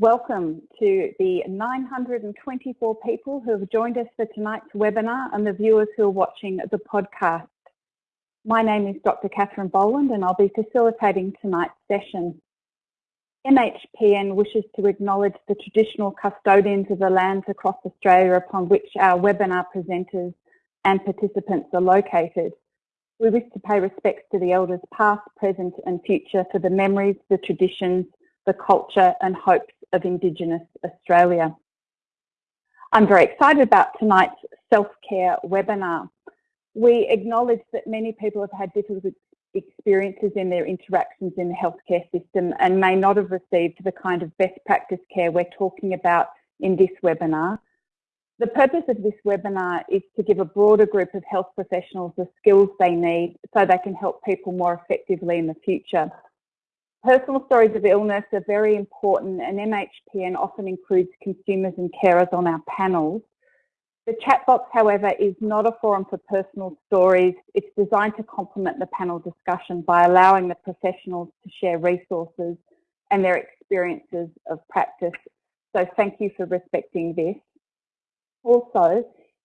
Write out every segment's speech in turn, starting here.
Welcome to the 924 people who have joined us for tonight's webinar and the viewers who are watching the podcast. My name is Dr. Catherine Boland and I'll be facilitating tonight's session. MHPN wishes to acknowledge the traditional custodians of the lands across Australia upon which our webinar presenters and participants are located. We wish to pay respects to the elders past, present and future for the memories, the traditions, the culture and hopes of Indigenous Australia. I'm very excited about tonight's self-care webinar. We acknowledge that many people have had difficult experiences in their interactions in the healthcare system and may not have received the kind of best practice care we're talking about in this webinar. The purpose of this webinar is to give a broader group of health professionals the skills they need so they can help people more effectively in the future. Personal stories of illness are very important and MHPN often includes consumers and carers on our panels. The chat box, however, is not a forum for personal stories. It's designed to complement the panel discussion by allowing the professionals to share resources and their experiences of practice. So thank you for respecting this. Also,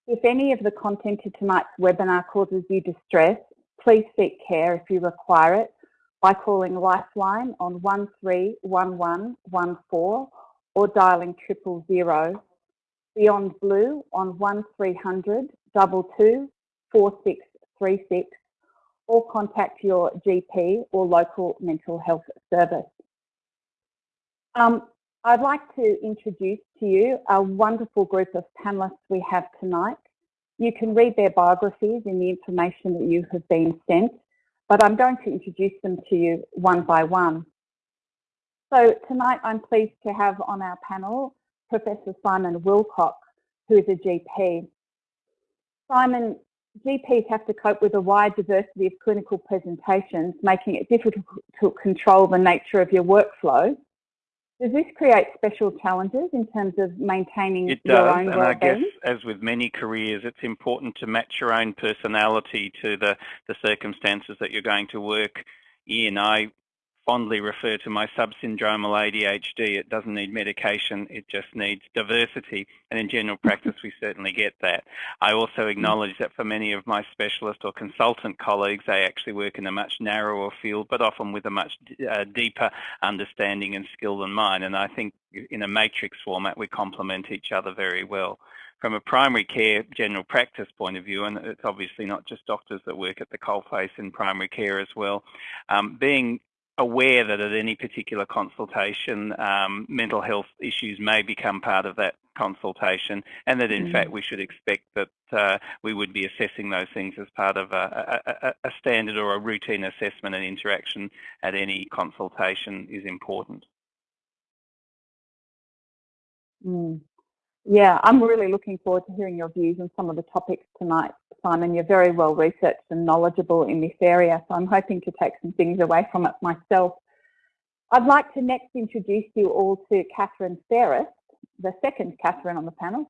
if any of the content of tonight's webinar causes you distress, please seek care if you require it by calling Lifeline on 131114 or dialing triple zero, Beyond Blue on 1300 22 4636 or contact your GP or local mental health service. Um, I'd like to introduce to you a wonderful group of panellists we have tonight. You can read their biographies in the information that you have been sent but I'm going to introduce them to you one by one. So tonight I'm pleased to have on our panel Professor Simon Wilcox, who is a GP. Simon, GPs have to cope with a wide diversity of clinical presentations, making it difficult to control the nature of your workflow. Does this create special challenges in terms of maintaining it your does, own and? I guess, as with many careers, it's important to match your own personality to the, the circumstances that you're going to work in. I fondly refer to my subsyndromal ADHD. It doesn't need medication, it just needs diversity. And in general practice, we certainly get that. I also acknowledge that for many of my specialist or consultant colleagues, they actually work in a much narrower field, but often with a much uh, deeper understanding and skill than mine. And I think in a matrix format, we complement each other very well from a primary care general practice point of view, and it's obviously not just doctors that work at the coalface in primary care as well, um, being aware that at any particular consultation, um, mental health issues may become part of that consultation, and that in mm. fact we should expect that uh, we would be assessing those things as part of a, a, a, standard or a routine assessment and interaction at any consultation is important. Mm. Yeah, I'm really looking forward to hearing your views on some of the topics tonight, Simon. You're very well researched and knowledgeable in this area, so I'm hoping to take some things away from it myself. I'd like to next introduce you all to Catherine Ferris, the second Catherine on the panel.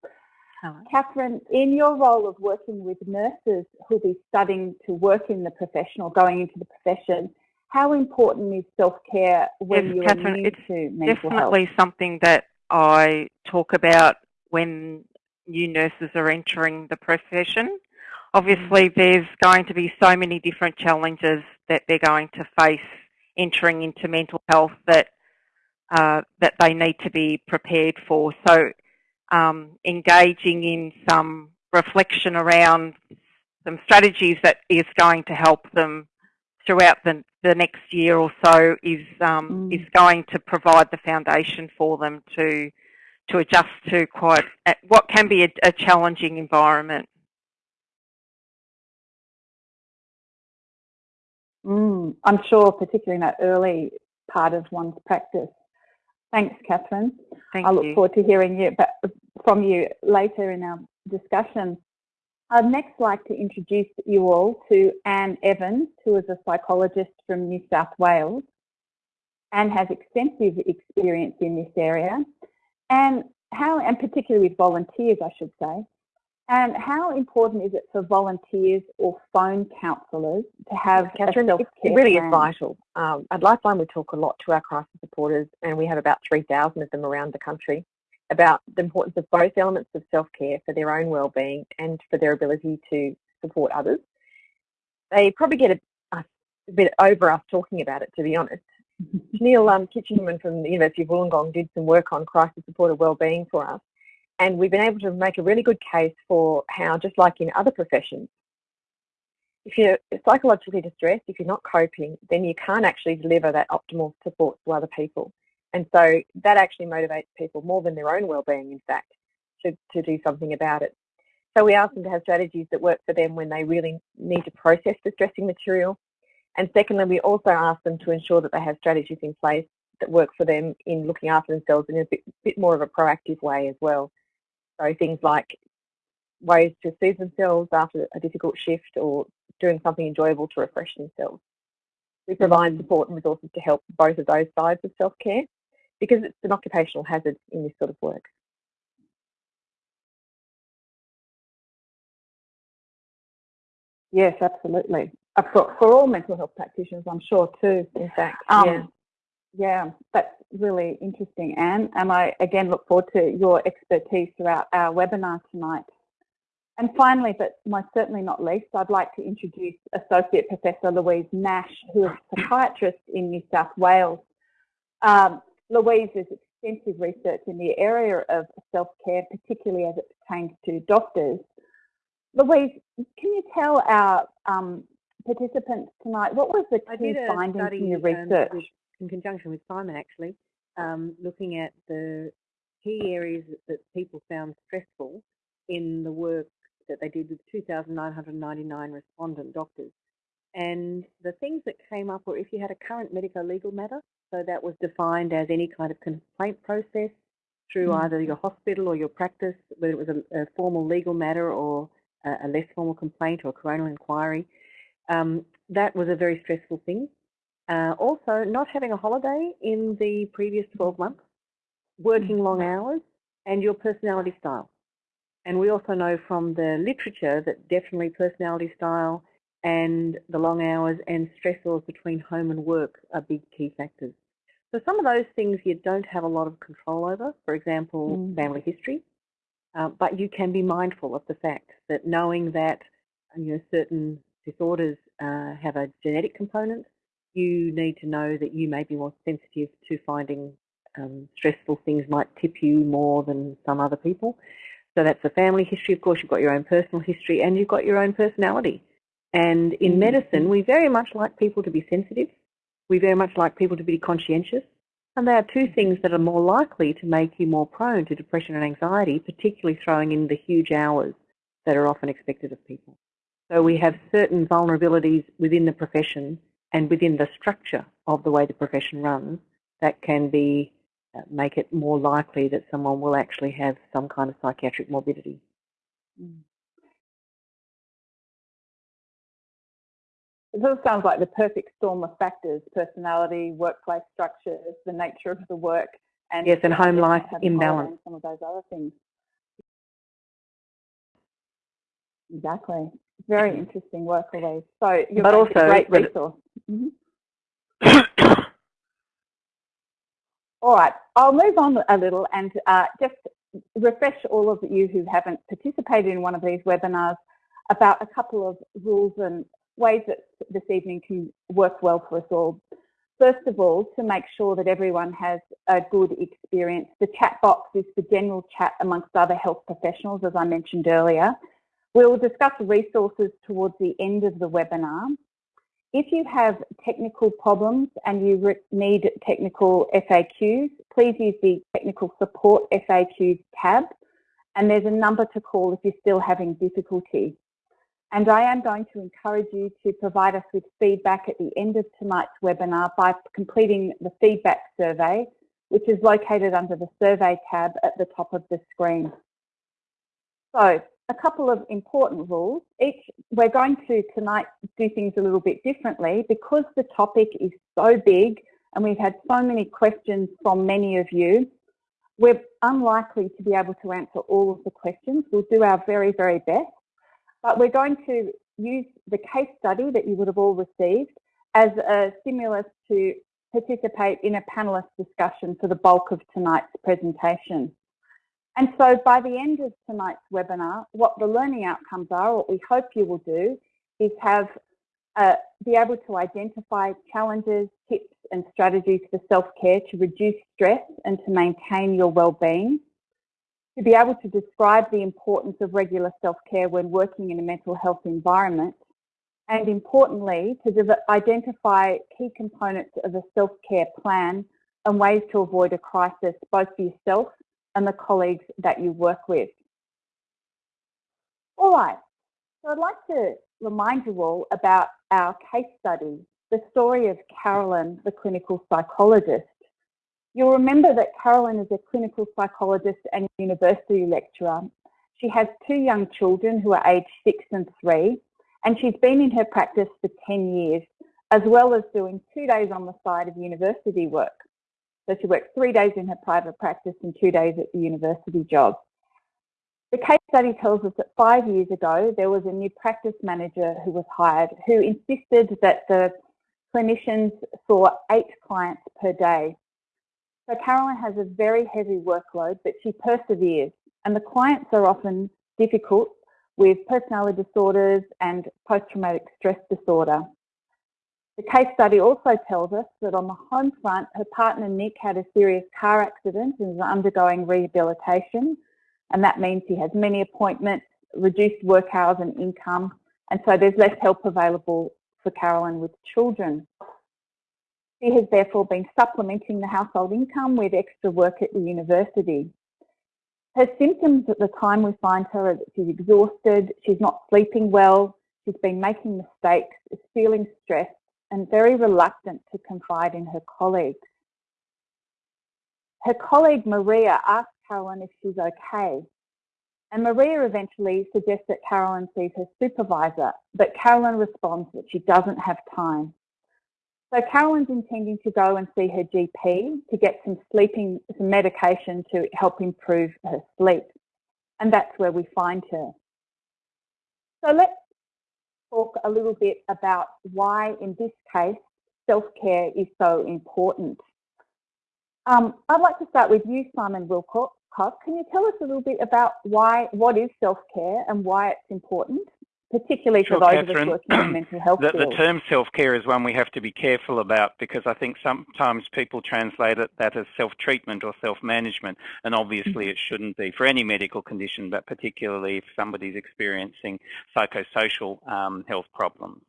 Hello. Catherine, in your role of working with nurses who'll be studying to work in the profession or going into the profession, how important is self-care when yes, you're Catherine, new it's to mental definitely health? something that I talk about when new nurses are entering the profession. Obviously, mm. there's going to be so many different challenges that they're going to face entering into mental health that uh, that they need to be prepared for. So, um, engaging in some reflection around some strategies that is going to help them throughout the, the next year or so is um, mm. is going to provide the foundation for them to to adjust to quite what can be a, a challenging environment. Mm, I'm sure, particularly in that early part of one's practice. Thanks, Catherine. Thank I look you. forward to hearing you from you later in our discussion. I'd next like to introduce you all to Anne Evans, who is a psychologist from New South Wales. Anne has extensive experience in this area and how, and particularly with volunteers, I should say. And how important is it for volunteers or phone counsellors to have Catherine, a it really plan? is vital. Um, at Lifeline we talk a lot to our crisis supporters and we have about 3,000 of them around the country about the importance of both elements of self-care for their own well-being and for their ability to support others. They probably get a, a bit over us talking about it, to be honest. Neil um, Kitchingman from the University of Wollongong did some work on crisis supporter well-being for us and we've been able to make a really good case for how, just like in other professions, if you're psychologically distressed, if you're not coping, then you can't actually deliver that optimal support to other people. And so that actually motivates people more than their own well-being, in fact, to, to do something about it. So we ask them to have strategies that work for them when they really need to process distressing material. And secondly, we also ask them to ensure that they have strategies in place that work for them in looking after themselves in a bit, bit more of a proactive way as well. So things like ways to soothe themselves after a difficult shift or doing something enjoyable to refresh themselves. We provide support and resources to help both of those sides of self-care because it's an occupational hazard in this sort of work. Yes, absolutely. Uh, for, for all mental health practitioners, I'm sure too. In fact, um, yeah. Yeah, that's really interesting, Anne. And I again look forward to your expertise throughout our webinar tonight. And finally, but most certainly not least, I'd like to introduce Associate Professor Louise Nash, who is a psychiatrist in New South Wales. Um, Louise has extensive research in the area of self-care, particularly as it pertains to doctors. Louise, can you tell our um, participants tonight, what was the key findings in your um, research? In conjunction with Simon actually, um, looking at the key areas that people found stressful in the work that they did with 2,999 respondent doctors. And the things that came up were if you had a current medico-legal matter, so that was defined as any kind of complaint process through mm. either your hospital or your practice, whether it was a, a formal legal matter or a, a, less formal complaint or coronial inquiry. Um, that was a very stressful thing. Uh, also, not having a holiday in the previous 12 months, working long mm. hours, and your personality style. And we also know from the literature that definitely personality style and the long hours and stressors between home and work are big key factors. So some of those things you don't have a lot of control over, for example, mm. family history, uh, but you can be mindful of the fact that knowing that you know, certain disorders uh, have a genetic component you need to know that you may be more sensitive to finding um, stressful things might tip you more than some other people. So that's the family history. Of course, you've got your own personal history and you've got your own personality. And in mm-hmm. medicine, we very much like people to be sensitive. We very much like people to be conscientious. And they are two things that are more likely to make you more prone to depression and anxiety, particularly throwing in the huge hours that are often expected of people. So we have certain vulnerabilities within the profession and within the structure of the way the profession runs, that can be uh, make it more likely that someone will actually have some kind of psychiatric morbidity. Mm. It sort of sounds like the perfect storm of factors, personality, workplace structures, the nature of the work, and yes, and home life imbalance. some of those other things. Exactly. Very interesting work, Louise. So you're but also, a great resource. Mm -hmm. all right, I'll move on a little and uh, just refresh all of you who haven't participated in one of these webinars about a couple of rules and ways that this evening can work well for us all. First of all, to make sure that everyone has a good experience, the chat box is for general chat amongst other health professionals, as I mentioned earlier. We'll discuss resources towards the end of the webinar. If you have technical problems and you need technical FAQs, please use the technical support FAQs tab and there's a number to call if you're still having difficulty. And I am going to encourage you to provide us with feedback at the end of tonight's webinar by completing the feedback survey, which is located under the survey tab at the top of the screen. So a couple of important rules. Each, we're going to tonight do things a little bit differently because the topic is so big and we've had so many questions from many of you. We're unlikely to be able to answer all of the questions. We'll do our very, very best, but we're going to use the case study that you would have all received as a stimulus to participate in a panelist discussion for the bulk of tonight's presentation. And so by the end of tonight's webinar, what the learning outcomes are, what we hope you will do, is have uh, be able to identify challenges, tips and strategies for self-care to reduce stress and to maintain your well-being, to be able to describe the importance of regular self-care when working in a mental health environment, and importantly, to identify key components of a self-care plan and ways to avoid a crisis, both for yourself and the colleagues that you work with. All right, so I'd like to remind you all about our case study, the story of Carolyn, the clinical psychologist. You'll remember that Carolyn is a clinical psychologist and university lecturer. She has two young children who are aged six and three, and she's been in her practice for 10 years, as well as doing two days on the side of university work. So she works three days in her private practice and two days at the university job. The case study tells us that five years ago, there was a new practice manager who was hired who insisted that the clinicians saw eight clients per day. So Carolyn has a very heavy workload, but she perseveres and the clients are often difficult with personality disorders and post-traumatic stress disorder. The case study also tells us that on the home front, her partner Nick had a serious car accident and is undergoing rehabilitation. And that means he has many appointments, reduced work hours and income. And so there's less help available for Carolyn with children. She has therefore been supplementing the household income with extra work at the university. Her symptoms at the time we find her are that she's exhausted, she's not sleeping well, she's been making mistakes, is feeling stressed and very reluctant to confide in her colleagues. Her colleague Maria asks Carolyn if she's okay. And Maria eventually suggests that Carolyn sees her supervisor, but Carolyn responds that she doesn't have time. So Carolyn's intending to go and see her GP to get some sleeping, some medication to help improve her sleep. And that's where we find her. So let's talk a little bit about why, in this case, self-care is so important. Um, I'd like to start with you, Simon Wilcox. Can you tell us a little bit about why, what is self-care and why it's important? Particularly sure, for those Catherine. of us working in mental health the, the term self-care is one we have to be careful about because I think sometimes people translate it, that as self-treatment or self-management, and obviously mm -hmm. it shouldn't be for any medical condition, but particularly if somebody's experiencing psychosocial um, health problems.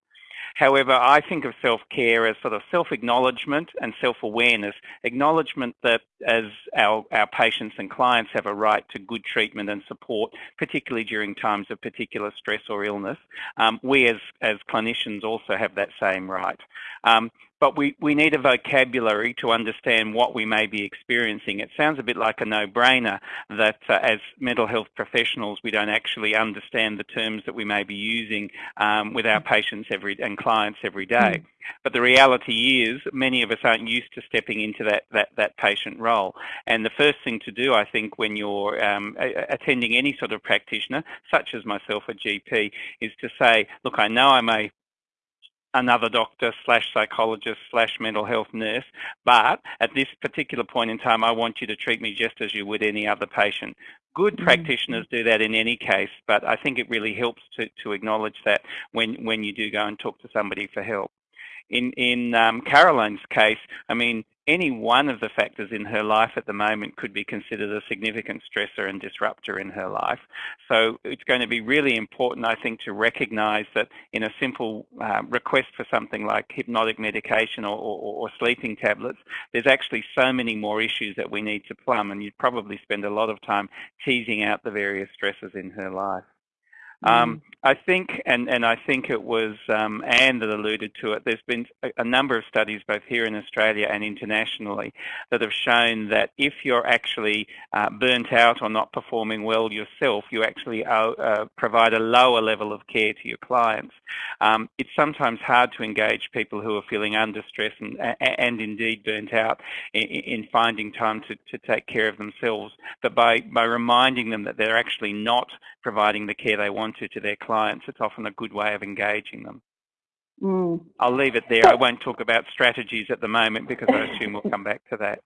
However, I think of self-care as sort of self-acknowledgement and self-awareness. Acknowledgement that as our, our patients and clients have a right to good treatment and support, particularly during times of particular stress or illness, um, we as, as clinicians also have that same right. Um, but we, we need a vocabulary to understand what we may be experiencing. It sounds a bit like a no-brainer that uh, as mental health professionals we don't actually understand the terms that we may be using um, with our patients every and clients every day. Mm. But the reality is many of us aren't used to stepping into that, that, that patient role. And the first thing to do, I think, when you're um, attending any sort of practitioner, such as myself, a GP, is to say, look, I know I may another doctor slash psychologist slash mental health nurse, but at this particular point in time, I want you to treat me just as you would any other patient. Good mm-hmm. practitioners do that in any case, but I think it really helps to, to acknowledge that when, when you do go and talk to somebody for help. In, in um, Caroline's case, I mean, any one of the factors in her life at the moment could be considered a significant stressor and disruptor in her life. So it's going to be really important, I think, to recognize that in a simple uh, request for something like hypnotic medication or, or, or, sleeping tablets, there's actually so many more issues that we need to plumb, and you'd probably spend a lot of time teasing out the various stresses in her life. Um, I think, and, and I think it was um, Anne that alluded to it, there's been a, a, number of studies both here in Australia and internationally that have shown that if you're actually uh, burnt out or not performing well yourself, you actually uh, uh, provide a lower level of care to your clients. Um, it's sometimes hard to engage people who are feeling under stress and, and indeed burnt out in, in finding time to, to take care of themselves. But by, by reminding them that they're actually not providing the care they want to to their clients, it's often a good way of engaging them. Mm. I'll leave it there. I won't talk about strategies at the moment because I assume we'll come back to that.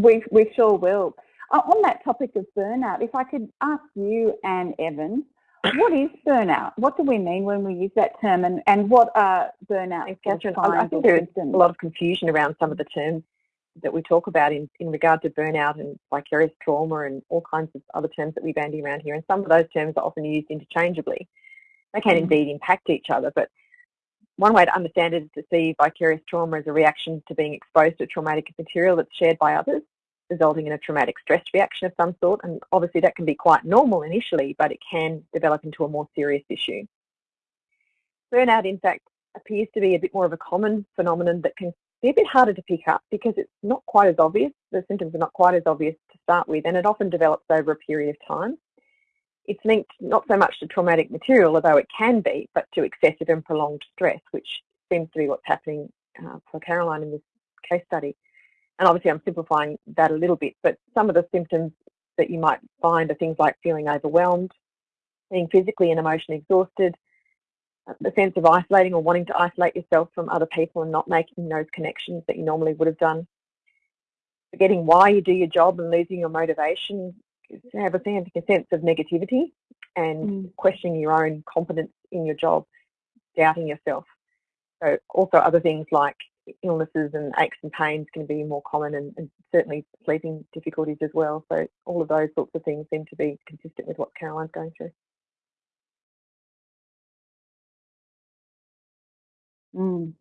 We, we sure will. Uh, on that topic of burnout, if I could ask you Anne Evans, what is burnout? What do we mean when we use that term and, and what are burnout Catherine, I think there's a lot of confusion around some of the terms that we talk about in, in regard to burnout and vicarious trauma and all kinds of other terms that we bandy around here. And some of those terms are often used interchangeably. They can mm. indeed impact each other, but one way to understand it is to see vicarious trauma as a reaction to being exposed to traumatic material that's shared by others, resulting in a traumatic stress reaction of some sort. And obviously that can be quite normal initially, but it can develop into a more serious issue. Burnout, in fact, appears to be a bit more of a common phenomenon that can be a bit harder to pick up because it's not quite as obvious. The symptoms are not quite as obvious to start with, and it often develops over a period of time. It's linked not so much to traumatic material, although it can be, but to excessive and prolonged stress, which seems to be what's happening uh, for Caroline in this case study. And obviously I'm simplifying that a little bit, but some of the symptoms that you might find are things like feeling overwhelmed, being physically and emotionally exhausted, the sense of isolating or wanting to isolate yourself from other people and not making those connections that you normally would have done. Forgetting why you do your job and losing your motivation, have a sense of negativity and mm. questioning your own competence in your job, doubting yourself. So also other things like illnesses and aches and pains can be more common and, and, certainly sleeping difficulties as well. So all of those sorts of things seem to be consistent with what Caroline's going through. Mm.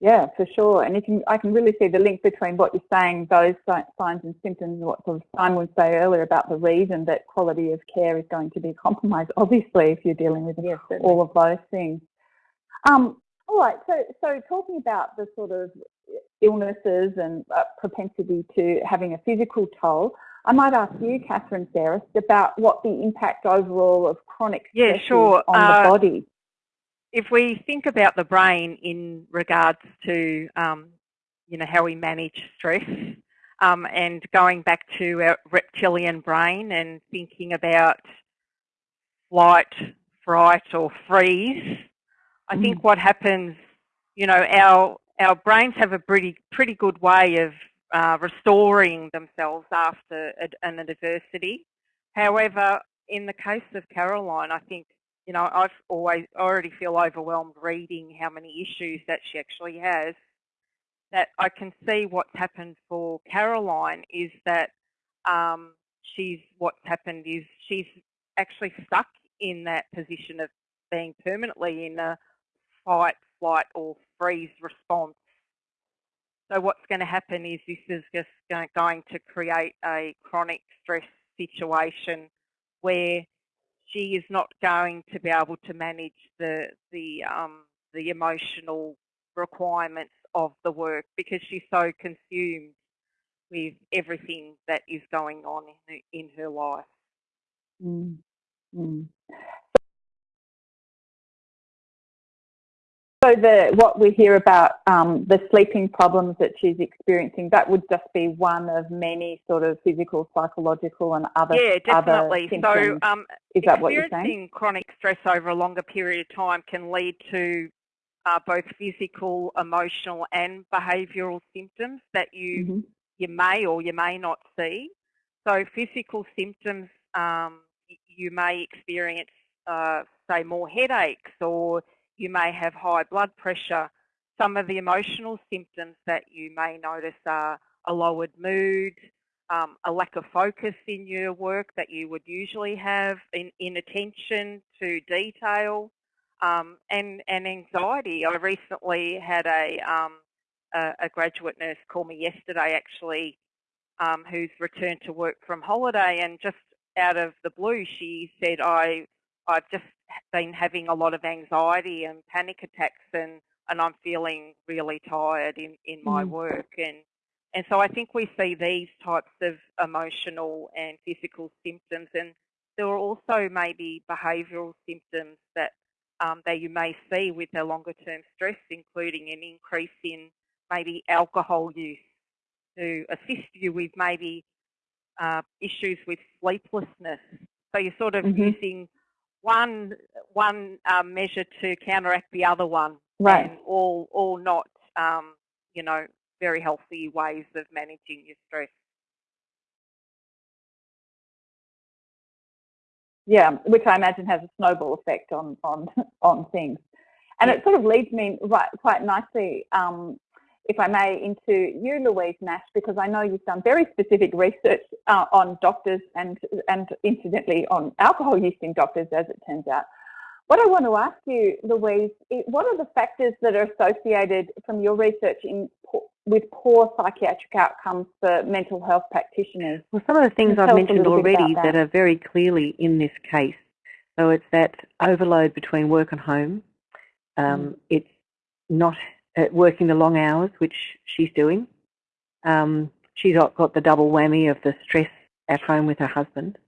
Yeah, for sure. And you can, I can really see the link between what you're saying, those signs and symptoms, what sort of Simon would say earlier about the reason that quality of care is going to be compromised, obviously, if you're dealing with yes, all of those things. Um, all right, so, so talking about the sort of illnesses and uh, propensity to having a physical toll, I might ask you, Catherine Sarris, about what the impact overall of chronic stress yeah, sure. on uh, the body if we think about the brain in regards to, um, you know, how we manage stress, um, and going back to our reptilian brain and thinking about flight, fright, or freeze, I think mm. what happens, you know, our our brains have a pretty pretty good way of uh, restoring themselves after an adversity. However, in the case of Caroline, I think you know, I've always already feel overwhelmed reading how many issues that she actually has. That I can see what's happened for Caroline is that um, she's what's happened is she's actually stuck in that position of being permanently in a fight, flight, or freeze response. So what's going to happen is this is just going to create a chronic stress situation where she is not going to be able to manage the the um, the emotional requirements of the work because she's so consumed with everything that is going on in her, in her life. Mm. Mm. So the what we hear about um, the sleeping problems that she's experiencing, that would just be one of many sort of physical, psychological, and other yeah, definitely. Other so um, is that what you're saying? chronic stress over a longer period of time can lead to uh, both physical, emotional, and behavioural symptoms that you mm -hmm. you may or you may not see. So physical symptoms, um, you may experience, uh, say, more headaches or you may have high blood pressure. Some of the emotional symptoms that you may notice are a lowered mood, um, a lack of focus in your work that you would usually have, in, in attention to detail, um, and, and anxiety. I recently had a, um, a, a, graduate nurse call me yesterday actually um, who's returned to work from holiday, and just out of the blue, she said, "I, I've just been having a lot of anxiety and panic attacks, and and I'm feeling really tired in in my mm. work." And and so I think we see these types of emotional and physical symptoms, and there are also maybe behavioural symptoms that um, that you may see with a longer term stress, including an increase in maybe alcohol use to assist you with maybe uh, issues with sleeplessness. So you're sort of mm-hmm. using one one um, measure to counteract the other one, right? And all all not um, you know very healthy ways of managing your stress. Yeah, which I imagine has a snowball effect on on on things, and it sort of leads me right quite nicely, um, if I may, into you, Louise Nash, because I know you've done very specific research uh, on doctors and and incidentally on alcohol use in doctors, as it turns out. What I want to ask you, Louise, what are the factors that are associated from your research in with poor psychiatric outcomes for mental health practitioners? Well, some of the things I've mentioned already that. that. are very clearly in this case. So it's that overload between work and home. Um, mm. It's not working the long hours, which she's doing. Um, she's got the double whammy of the stress at home with her husband.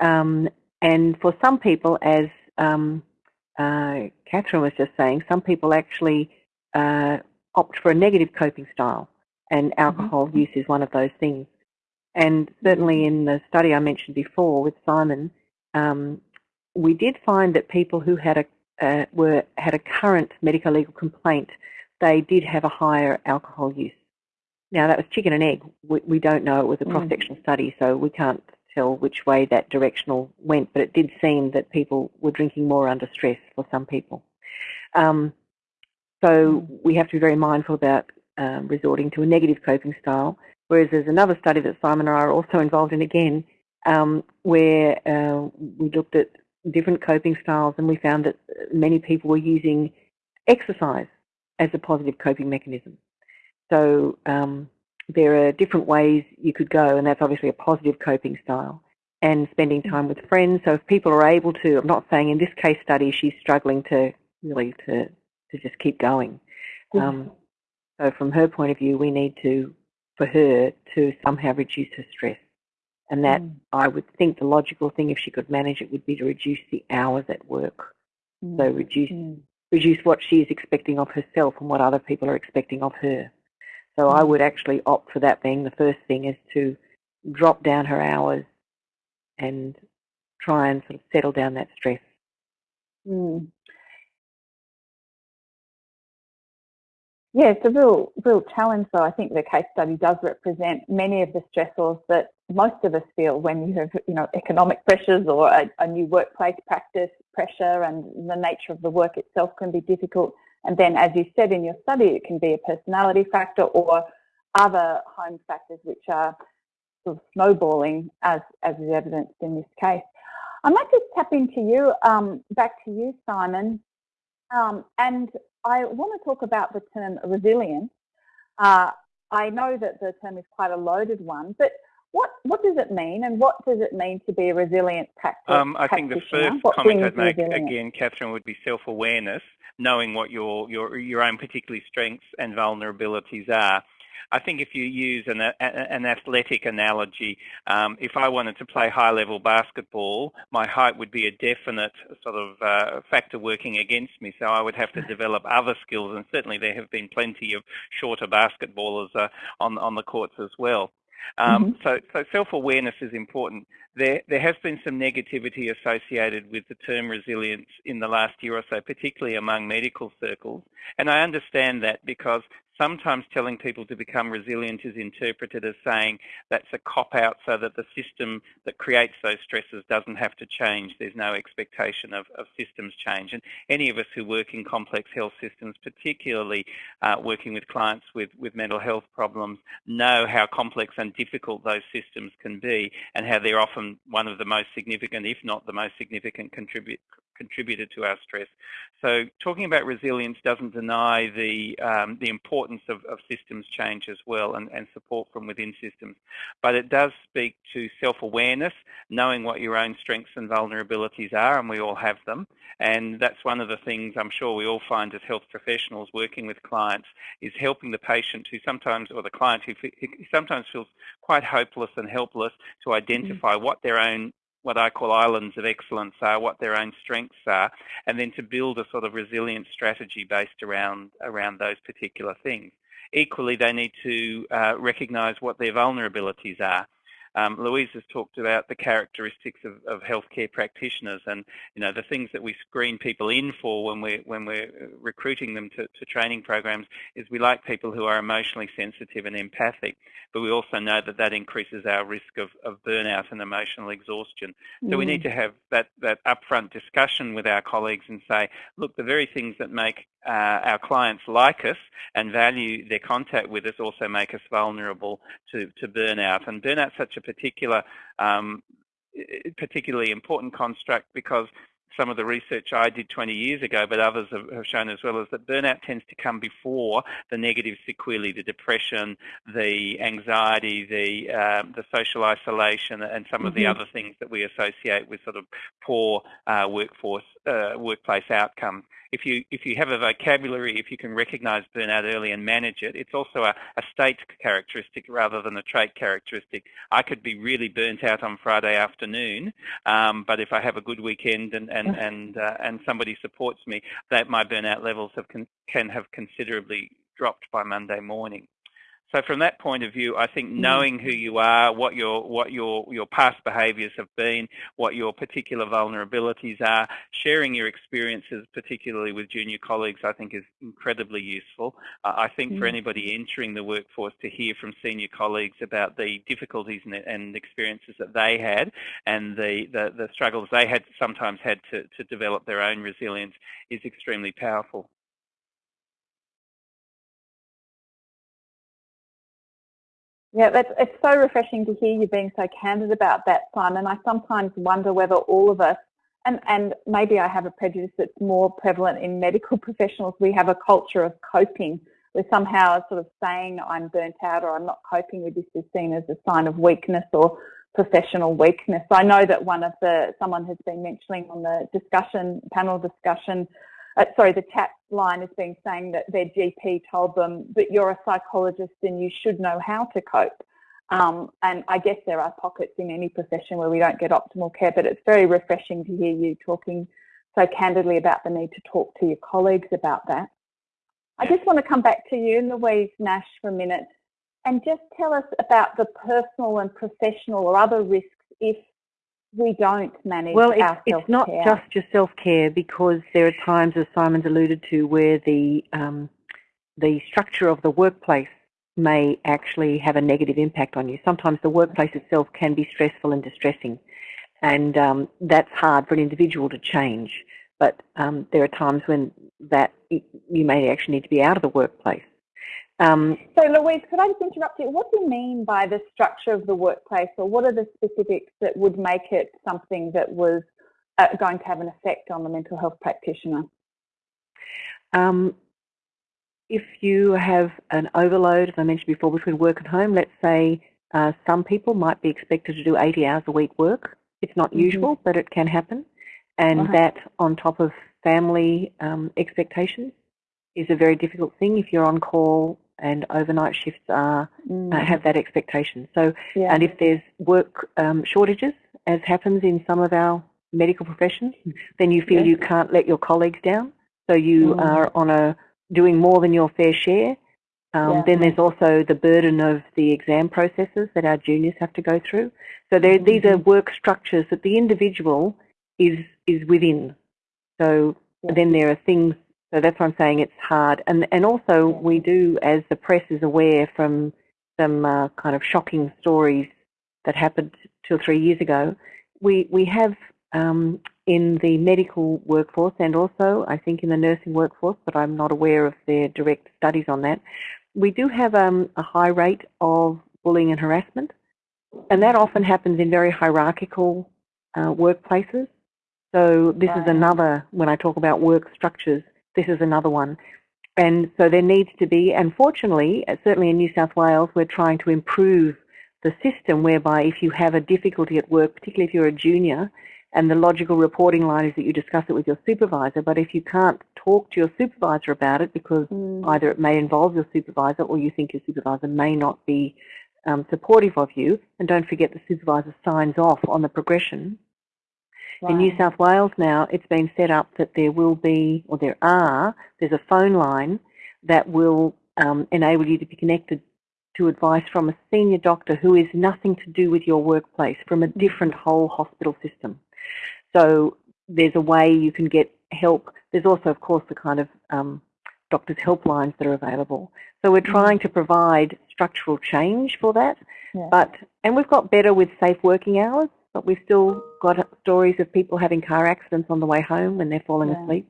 Um, and for some people, as um, uh, Catherine was just saying, some people actually uh, opt for a negative coping style, and mm-hmm. alcohol mm-hmm. use is one of those things. And certainly in the study I mentioned before with Simon, um, we did find that people who had a uh, were had a current medical legal complaint, they did have a higher alcohol use. Now that was chicken and egg. We, we don't know. It was a mm. cross-sectional mm. study, so we can't tell which way that directional went, but it did seem that people were drinking more under stress for some people. Um, so mm. we have to be very mindful about um, resorting to a negative coping style. Whereas there's another study that Simon and I are also involved in again, um, where uh, we looked at different coping styles and we found that many people were using exercise as a positive coping mechanism. So um, there are different ways you could go, and that's obviously a positive coping style. And spending time with friends. So if people are able to, I'm not saying in this case study she's struggling to really to to just keep going. Um, so from her point of view, we need to, for her, to somehow reduce her stress. And that mm. I would think the logical thing, if she could manage it, would be to reduce the hours at work. Mm. So reduce mm. Reduce what she is expecting of herself and what other people are expecting of her. So I would actually opt for that being the first thing is to drop down her hours and try and sort of settle down that stress. Mm. Yeah, it's a real, real challenge though. I think the case study does represent many of the stressors that most of us feel when you have, you know, economic pressures or a, a new workplace practice pressure and the nature of the work itself can be difficult. And then, as you said in your study, it can be a personality factor or other home factors which are sort of snowballing as, as is evidenced in this case. I might just tap into you, um, back to you, Simon. Um, and I want to talk about the term resilience. Uh, I know that the term is quite a loaded one, but what what does it mean, and what does it mean to be a resilient practice? Um, I think the first what comment I'd make again, Catherine, would be self-awareness, knowing what your your your own particular strengths and vulnerabilities are. I think if you use an, an athletic analogy, um, if I wanted to play high-level basketball, my height would be a definite sort of uh, factor working against me. So I would have to develop other skills, and certainly there have been plenty of shorter basketballers uh, on on the courts as well. Um, mm-hmm. So, so self-awareness is important. There, there has been some negativity associated with the term resilience in the last year or so, particularly among medical circles. And I understand that because sometimes telling people to become resilient is interpreted as saying that's a cop-out so that the system that creates those stresses doesn't have to change. There's no expectation of, of systems change. And any of us who work in complex health systems, particularly uh, working with clients with, with mental health problems, know how complex and difficult those systems can be and how they're often one of the most significant, if not the most significant contribute, contributed to our stress. So talking about resilience doesn't deny the um, the importance of, of systems change as well and, and support from within systems. But it does speak to self-awareness, knowing what your own strengths and vulnerabilities are, and we all have them. And that's one of the things I'm sure we all find as health professionals working with clients is helping the patient who sometimes, or the client who, who sometimes feels quite hopeless and helpless to identify mm -hmm. what their own what I call islands of excellence are, what their own strengths are, and then to build a sort of resilient strategy based around around those particular things. Equally, they need to uh, recognise what their vulnerabilities are um, Louise has talked about the characteristics of, of, healthcare practitioners and you know the things that we screen people in for when we're when we're recruiting them to, to training programs is we like people who are emotionally sensitive and empathic, but we also know that that increases our risk of, of burnout and emotional exhaustion. So mm. we need mm. to have that that upfront discussion with our colleagues and say, look, the very things that make uh, our clients like us and value their contact with us also make us vulnerable to, to burnout. And burnout's such a particular, um, particularly important construct because some of the research I did 20 years ago, but others have, shown as well, is that burnout tends to come before the negative sequelae, the depression, the anxiety, the um, the social isolation, and some of mm -hmm. the mm-hmm. other things that we associate with sort of poor uh, workforce uh, workplace outcomes if you if you have a vocabulary, if you can recognise burnout early and manage it, it's also a, a state characteristic rather than a trait characteristic. I could be really burnt out on Friday afternoon, um, but if I have a good weekend and and and uh, and somebody supports me, that my burnout levels have can have considerably dropped by Monday morning. So from that point of view, I think mm. knowing who you are, what your what your your past behaviours have been, what your particular vulnerabilities are, sharing your experiences, particularly with junior colleagues, I think is incredibly useful. Uh, I think for mm. anybody entering the workforce to hear from senior colleagues about the difficulties and, and experiences that they had and the, the, the struggles they had sometimes had to, to develop their own resilience is extremely powerful. Yeah, that's, it's so refreshing to hear you being so candid about that, Simon. I sometimes wonder whether all of us, and, and maybe I have a prejudice that's more prevalent in medical professionals, we have a culture of coping. We're somehow sort of saying I'm burnt out or I'm not coping with this is seen as a sign of weakness or professional weakness. I know that one of the, someone has been mentioning on the discussion, panel discussion, uh, sorry, the chat line has been saying that their GP told them that you're a psychologist and you should know how to cope. Um, and I guess there are pockets in any profession where we don't get optimal care, but it's very refreshing to hear you talking so candidly about the need to talk to your colleagues about that. I just want to come back to you, Louise Nash, for a minute and just tell us about the personal and professional or other risks if we don't manage well, it's, it's not just your self-care because there are times, as Simon's alluded to, where the um, the structure of the workplace may actually have a negative impact on you. Sometimes the workplace itself can be stressful and distressing, and um, that's hard for an individual to change. But um, there are times when that you may actually need to be out of the workplace. Um, so Louise, could I just interrupt you? What do you mean by the structure of the workplace or what are the specifics that would make it something that was uh, going to have an effect on the mental health practitioner? Um, if you have an overload, as I mentioned before, between work and home, let's say uh, some people might be expected to do 80 hours a week work. It's not mm -hmm. usual, but it can happen. And uh -huh. that on top of family um, expectations is a very difficult thing if you're on call and overnight shifts are uh, mm. uh, have that expectation. So, yeah. and if there's work um, shortages, as happens in some of our medical professions, then you feel you can't let your colleagues down. So you mm. are on a doing more than your fair share. Um, yeah. Then there's also the burden of the exam processes that our juniors have to go through. So mm -hmm. these are mm-hmm. work structures that the individual is is within. So then there are things so that's why I'm saying it's hard. And, and also we do, as the press is aware from some uh, kind of shocking stories that happened two or three years ago, we, we have um, in the medical workforce and also I think in the nursing workforce, but I'm not aware of their direct studies on that, we do have um, a high rate of bullying and harassment. And that often happens in very hierarchical uh, workplaces So this is another, when I talk about work structures, this is another one. And so there needs to be, unfortunately, uh, certainly in New South Wales, we're trying to improve the system whereby if you have a difficulty at work, particularly if you're a junior, and the logical reporting line is that you discuss it with your supervisor, but if you can't talk to your supervisor about it because Mm. either it may involve your supervisor or you think your supervisor may not be um, supportive of you, and don't forget the supervisor signs off on the progression. In New South Wales now, it's been set up that there will be, or there are, there's a phone line that will um, enable you to be connected to advice from a senior doctor who is nothing to do with your workplace, from a different whole hospital system. So there's a way you can get help. There's also, of course, the kind of um, doctors' helplines that are available. So we're trying to provide structural change for that. Yeah. But and we've got better with safe working hours, but we've still got stories of people having car accidents on the way home when they're falling Yeah. asleep.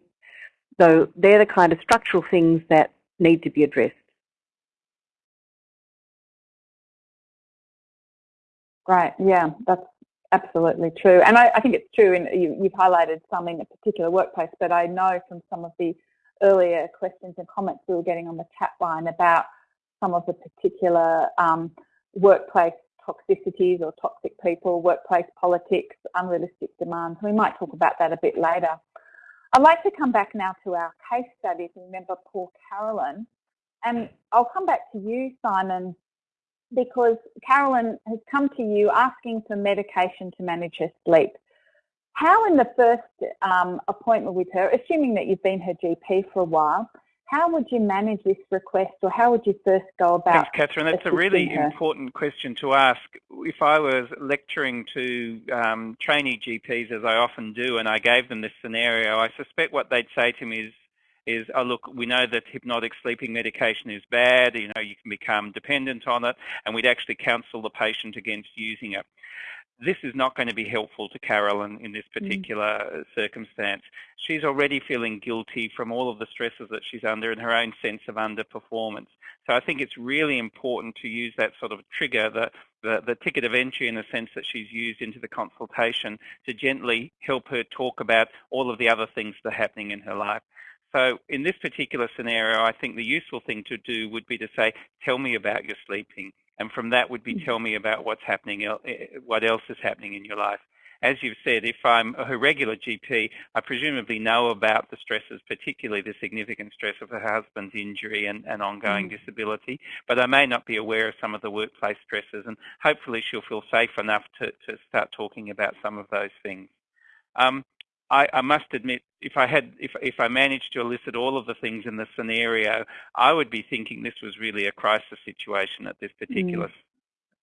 So they're the kind of structural things that need to be addressed. Right, yeah, that's absolutely true. And I, I think it's true, and you, you've highlighted some in a particular workplace, but I know from some of the earlier questions and comments we were getting on the chat line about some of the particular um, workplace toxicities or toxic people, workplace politics, unrealistic demands. We might talk about that a bit later. I'd like to come back now to our case. If you remember poor Carolyn, and I'll come back to you, Simon, because Carolyn has come to you asking for medication to manage her sleep. How in the first um, appointment with her, assuming that you've been her GP for a while, how would you manage this request or how would you first go about Thanks, Catherine. That's a really her? important question to ask. If I was lecturing to um, trainee GPs, as I often do, and I gave them this scenario, I suspect what they'd say to me is, is, oh look, we know that hypnotic sleeping medication is bad, you know, you can become dependent on it, and we'd actually counsel the patient against using it. This is not going to be helpful to Carolyn in this mm. particular uh, circumstance. She's already feeling guilty from all of the stresses that she's under and her own sense of underperformance. So I think it's really important to use that sort of trigger, the, the, the ticket of entry in the sense that she's used into the consultation to gently help her talk about all of the other things that are happening in her life. So in this particular scenario, I think the useful thing to do would be to say, tell me about your sleeping. And from that would be tell me about what's happening, eh, what else is happening in your life. As you've said, if I'm her regular GP, I presumably know about the stresses, particularly the significant stress of her husband's injury and, and ongoing disability, but I may not be aware of some of the workplace stresses and hopefully she'll feel safe enough to, to start talking about some of those things. Um, I, I must admit, if I had, if, if I managed to elicit all of the things in the scenario, I would be thinking this was really a crisis situation at this particular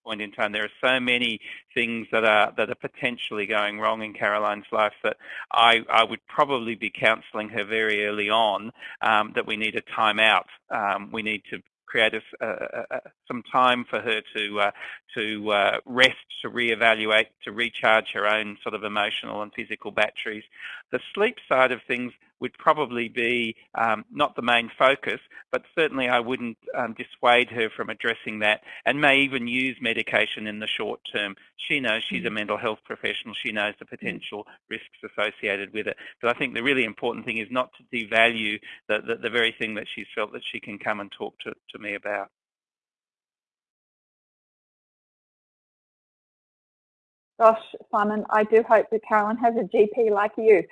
point in time. There are so many things that are that are potentially going wrong in Caroline's life that I, I would probably be counselling her very early on um, that we need a time out. Um, we need to create a, some time for her to uh, to uh, rest, to reevaluate, to recharge her own sort of emotional and physical batteries. The sleep side of things would probably be um, not the main focus, but certainly I wouldn't um, dissuade her from addressing that and may even use medication in the short term. She knows she's a mental health professional. She knows the potential risks associated with it. But I think the really important thing is not to devalue the, the, the very thing that she's felt that she can come and talk to, to me about. Gosh, Simon, I do hope that Carolyn has a GP like you,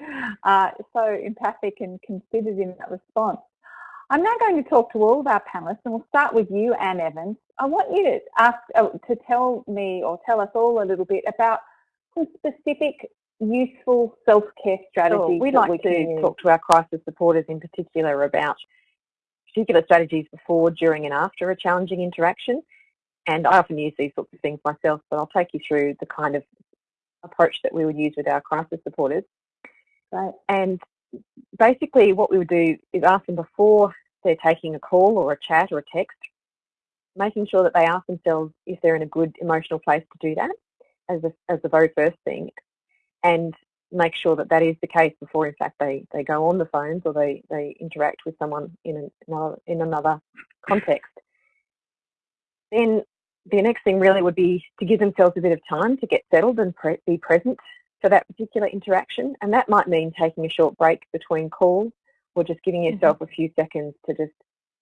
uh, so empathic and considered in that response. I'm now going to talk to all of our panelists, and we'll start with you, Anne Evans. I want you to ask uh, to tell me or tell us all a little bit about some specific, useful self-care strategies. Sure. We'd that like we to use. talk to our crisis supporters in particular about particular strategies before, during and after a challenging interaction. And I often use these sorts of things myself, but I'll take you through the kind of approach that we would use with our crisis supporters. Right. And basically what we would do is ask them before they're taking a call or a chat or a text, making sure that they ask themselves if they're in a good emotional place to do that as, a, as the very first thing. And make sure that that is the case before in fact they, they go on the phones or they, they interact with someone in another, in another context. Then the next thing really would be to give themselves a bit of time to get settled and pre be present for that particular interaction. And that might mean taking a short break between calls or just giving mm-hmm. yourself mm -hmm. a few seconds to just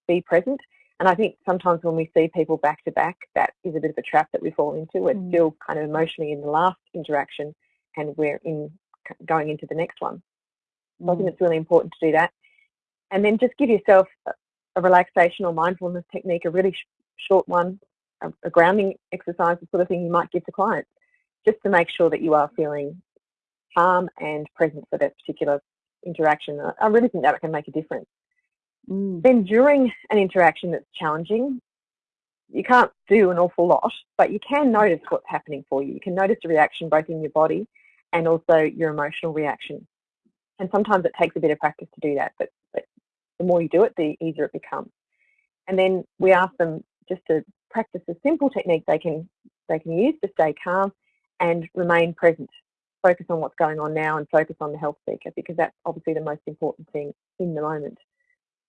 be present. And I think sometimes when we see people back to back, that is a bit of a trap that we fall into. We're mm. still kind of emotionally in the last interaction and we're in going into the next one. So I think mm. it's really important to do that. And then just give yourself a, a relaxation or mindfulness technique, a really sh short one, a, a, grounding exercise, the sort of thing you might give to clients, just to make sure that you are feeling calm and present for that particular interaction. I really think that can make a difference. Mm. Then during an interaction that's challenging, you can't do an awful lot, but you can notice what's happening for you. You can notice the reaction both in your body and also your emotional reaction. And sometimes it takes a bit of practice to do that, but, but the more you do it, the easier it becomes. And then we ask them just to practice a simple technique they can they can use to stay calm and remain present. Focus on what's going on now and focus on the health seeker because that's obviously the most important thing in the moment.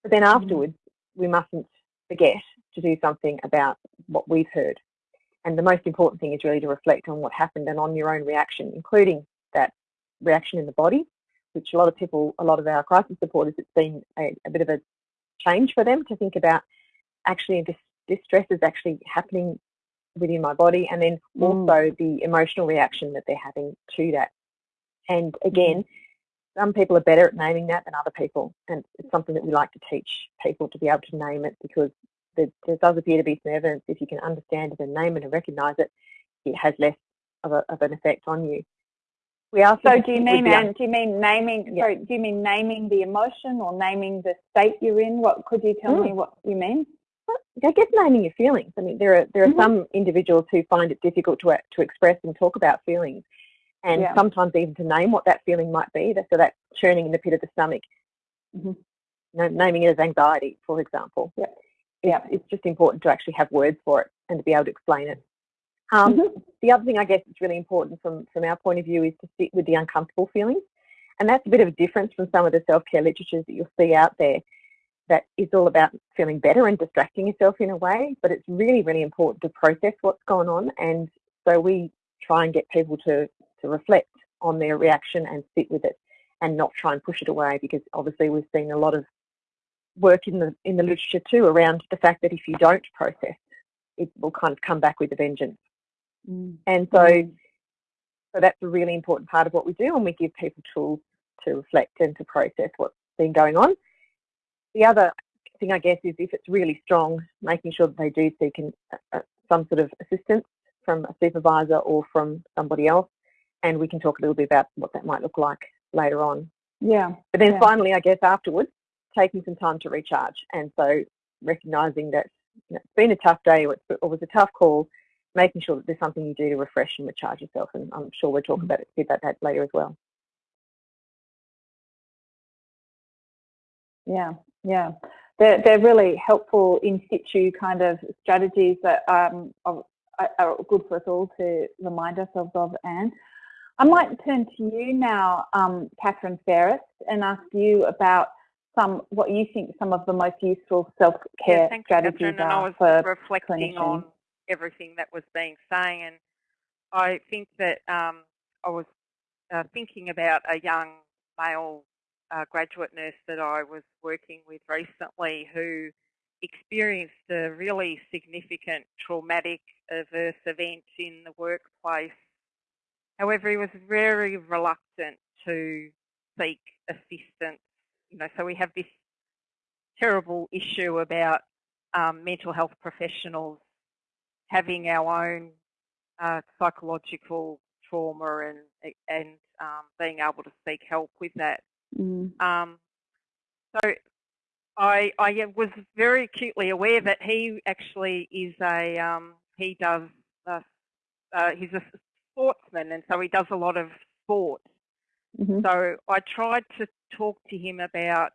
But then mm-hmm. afterwards, we mustn't forget to do something about what we've heard. And the most important thing is really to reflect on what happened and on your own reaction, including that reaction in the body which a lot of people, a lot of our crisis supporters, it's been a, a bit of a change for them to think about actually this, this stress is actually happening within my body and then mm. also the emotional reaction that they're having to that. And again, mm. some people are better at naming that than other people. And it's something that we like to teach people to be able to name it because there, there does appear to be some evidence if you can understand it and name it and recognise it, it has less of, a, of an effect on you. We also so do you mean and do you mean naming? Yeah. Sorry, do you mean naming the emotion or naming the state you're in? What could you tell mm. me what you mean? I guess naming your feelings. I mean, there are there are mm -hmm. some individuals who find it difficult to to express and talk about feelings, and yeah. sometimes even to name what that feeling might be. So that churning in the pit of the stomach, mm -hmm. you know, naming it as anxiety, for example. Yeah, yeah. It's just important to actually have words for it and to be able to explain it. Um, mm -hmm. The other thing I guess is really important from, from our point of view is to sit with the uncomfortable feelings. And that's a bit of a difference from some of the self-care literatures that you'll see out there that is all about feeling better and distracting yourself in a way, but it's really, really important to process what's going on. And so we try and get people to, to reflect on their reaction and sit with it and not try and push it away because obviously we've seen a lot of work in the in the literature too around the fact that if you don't process, it will kind of come back with a vengeance. Mm. And so, mm. so that's a really important part of what we do and we give people tools to reflect and to process what's been going on. The other thing, I guess, is if it's really strong, making sure that they do seek an, uh, some sort of assistance from a supervisor or from somebody else. And we can talk a little bit about what that might look like later on. Yeah. But then yeah. finally, I guess afterwards, taking some time to recharge. And so recognizing that you know, it's been a tough day or it was a tough call, making sure that there's something you do to refresh and recharge yourself. And I'm sure we'll talk mm. about, it, about that later as well. Yeah, yeah. They're, they're really helpful in situ kind of strategies that um, are, are good for us all to remind ourselves of, Anne. I might turn to you now, um, Catherine Ferris, and ask you about some what you think some of the most useful self-care yeah, strategies Catherine, are for reflecting clinicians. on everything that was being saying. And I think that um, I was uh, thinking about a young male uh, graduate nurse that I was working with recently who experienced a really significant traumatic adverse event in the workplace. However, he was very reluctant to seek assistance. You know, so we have this terrible issue about um, mental health professionals having our own uh, psychological trauma and and um, being able to seek help with that. Mm. Um, so I I was very acutely aware that he actually is a um, he does uh, uh, he's a sportsman and so he does a lot of sport. Mm -hmm. So I tried to talk to him about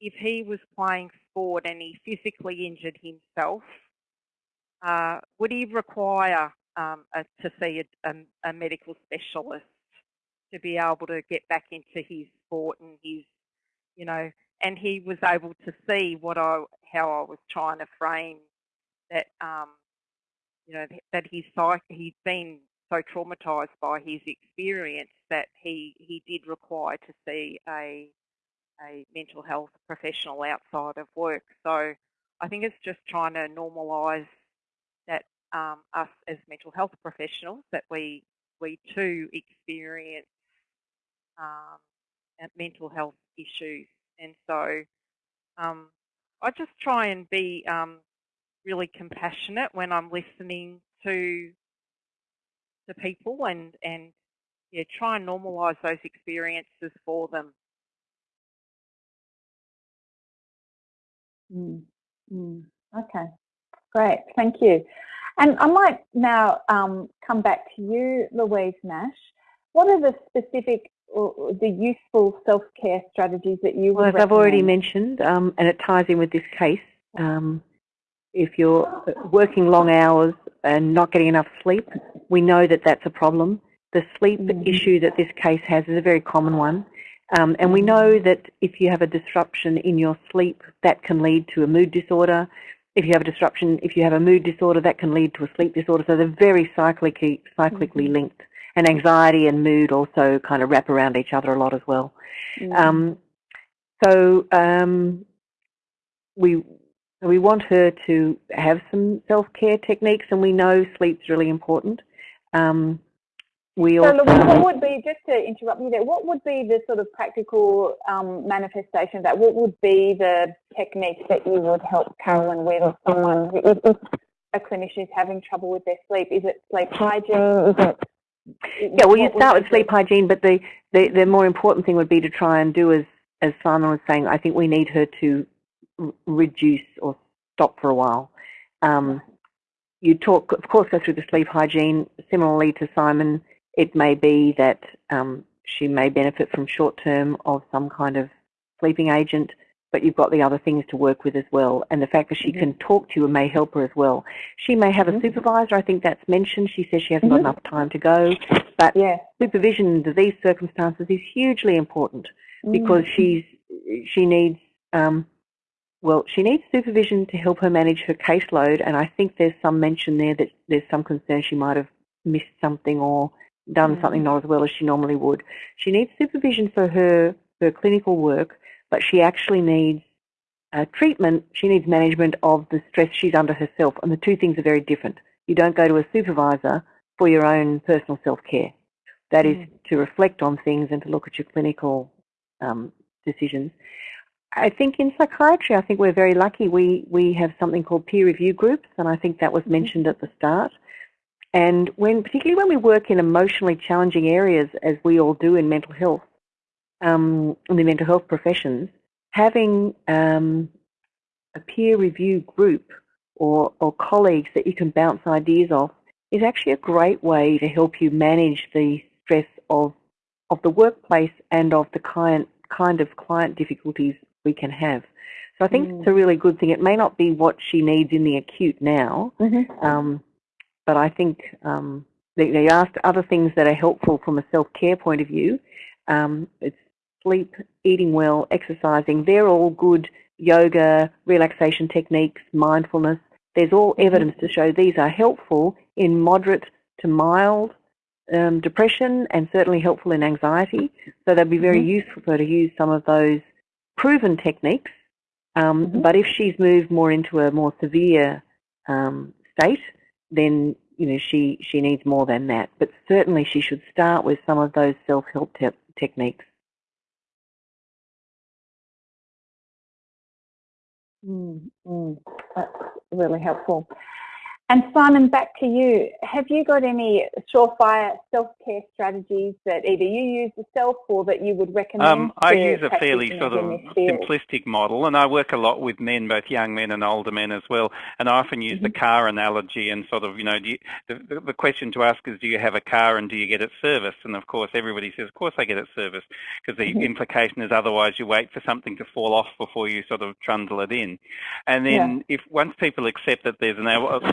if he was playing sport and he physically injured himself, uh, would he require um, a, to see a, a, a, medical specialist to be able to get back into his sport and his, you know, and he was able to see what I, how I was trying to frame that, um, you know, that he's he's been so traumatised by his experience that he he did require to see a a mental health professional outside of work. So I think it's just trying to normalise that um, us as mental health professionals that we we too experience um, mental health issues, and so um, I just try and be um, really compassionate when I'm listening to to people and and yeah, try and normalise those experiences for them. Mm, mm, okay, great, thank you. And I might now um, come back to you, Louise Nash. What are the specific the useful self-care strategies that you well, as I've already mentioned, um, and it ties in with this case, um, if you're working long hours and not getting enough sleep, we know that that's a problem. The sleep mm issue that this case has is a very common one. Um, and we know that if you have a disruption in your sleep, that can lead to a mood disorder. If you have a disruption, if you have a mood disorder, that can lead to a sleep disorder. So they're very cyclically, cyclically mm -hmm. linked. And anxiety and mood also kind of wrap around each other a lot as well. Mm um, so um, we we want her to have some self-care techniques, and we know sleep's really important. Um, we so, also, what would be, just to interrupt you there, what would be the sort of practical um, manifestation of that? What would be the techniques that you would help Carolyn with or someone, if, if a clinician is having trouble with their sleep? Is it sleep hygiene? Is it yeah, well, you start with sleep hygiene, but the, the, the more important thing would be to try and do as, as Simon was saying, I think we need her to reduce or stop for a while. Um, you talk, of course, go through the sleep hygiene. Similarly to Simon, it may be that um, she may benefit from short term of some kind of sleeping agent, but you've got the other things to work with as well. And the fact that she mm -hmm. can talk to you may help her as well. She may have a mm -hmm. supervisor, I think that's mentioned. She says she hasn't mm -hmm. got mm-hmm. enough time to go. But yeah. supervision under these circumstances is hugely important because mm. she's she needs um, well, she needs supervision to help her manage her caseload, and I think there's some mention there that there's some concern she might have missed something or done something not as well as she normally would. She needs supervision for her, her clinical work, but she actually needs uh, treatment, she needs management of the stress she's under herself, and the two things are very different. You don't go to a supervisor for your own personal self-care. That mm. is to reflect on things and to look at your clinical um, decisions. I think in psychiatry, I think we're very lucky. We, we have something called peer review groups, and I think that was mm-hmm. mentioned at the start. And when, particularly when we work in emotionally challenging areas, as we all do in mental health, um, in the mental health professions, having um, a peer review group or, or colleagues that you can bounce ideas off is actually a great way to help you manage the stress of, of the workplace and of the kind, kind of client difficulties we can have. So I think mm. it's a really good thing. It may not be what she needs in the acute now, mm-hmm. um, but I think um, they, they, asked other things that are helpful from a self-care point of view. Um, it's sleep, eating well, exercising. They're all good yoga, relaxation techniques, mindfulness. There's all mm-hmm. evidence to show these are helpful in moderate to mild um, depression and certainly helpful in anxiety. So they'd be very mm-hmm. useful for her to use some of those proven techniques, um, mm -hmm. but if she's moved more into a more severe um, state, then you know she she needs more than that. But certainly she should start with some of those self-help te techniques. Mm, mm, that's really helpful. And Simon, back to you. Have you got any surefire self-care strategies that either you use yourself or that you would recommend? Um, I use a fairly sort of simplistic model, and I work a lot with men, both young men and older men as well. And I often use mm -hmm. the mm-hmm. car analogy and sort of, you know, you, the, the question to ask is, do you have a car and do you get it serviced? And of course, everybody says, of course I get it serviced, because the mm -hmm. implication is otherwise you wait for something to fall off before you sort of trundle it in. And then yeah. if once people accept that there's an,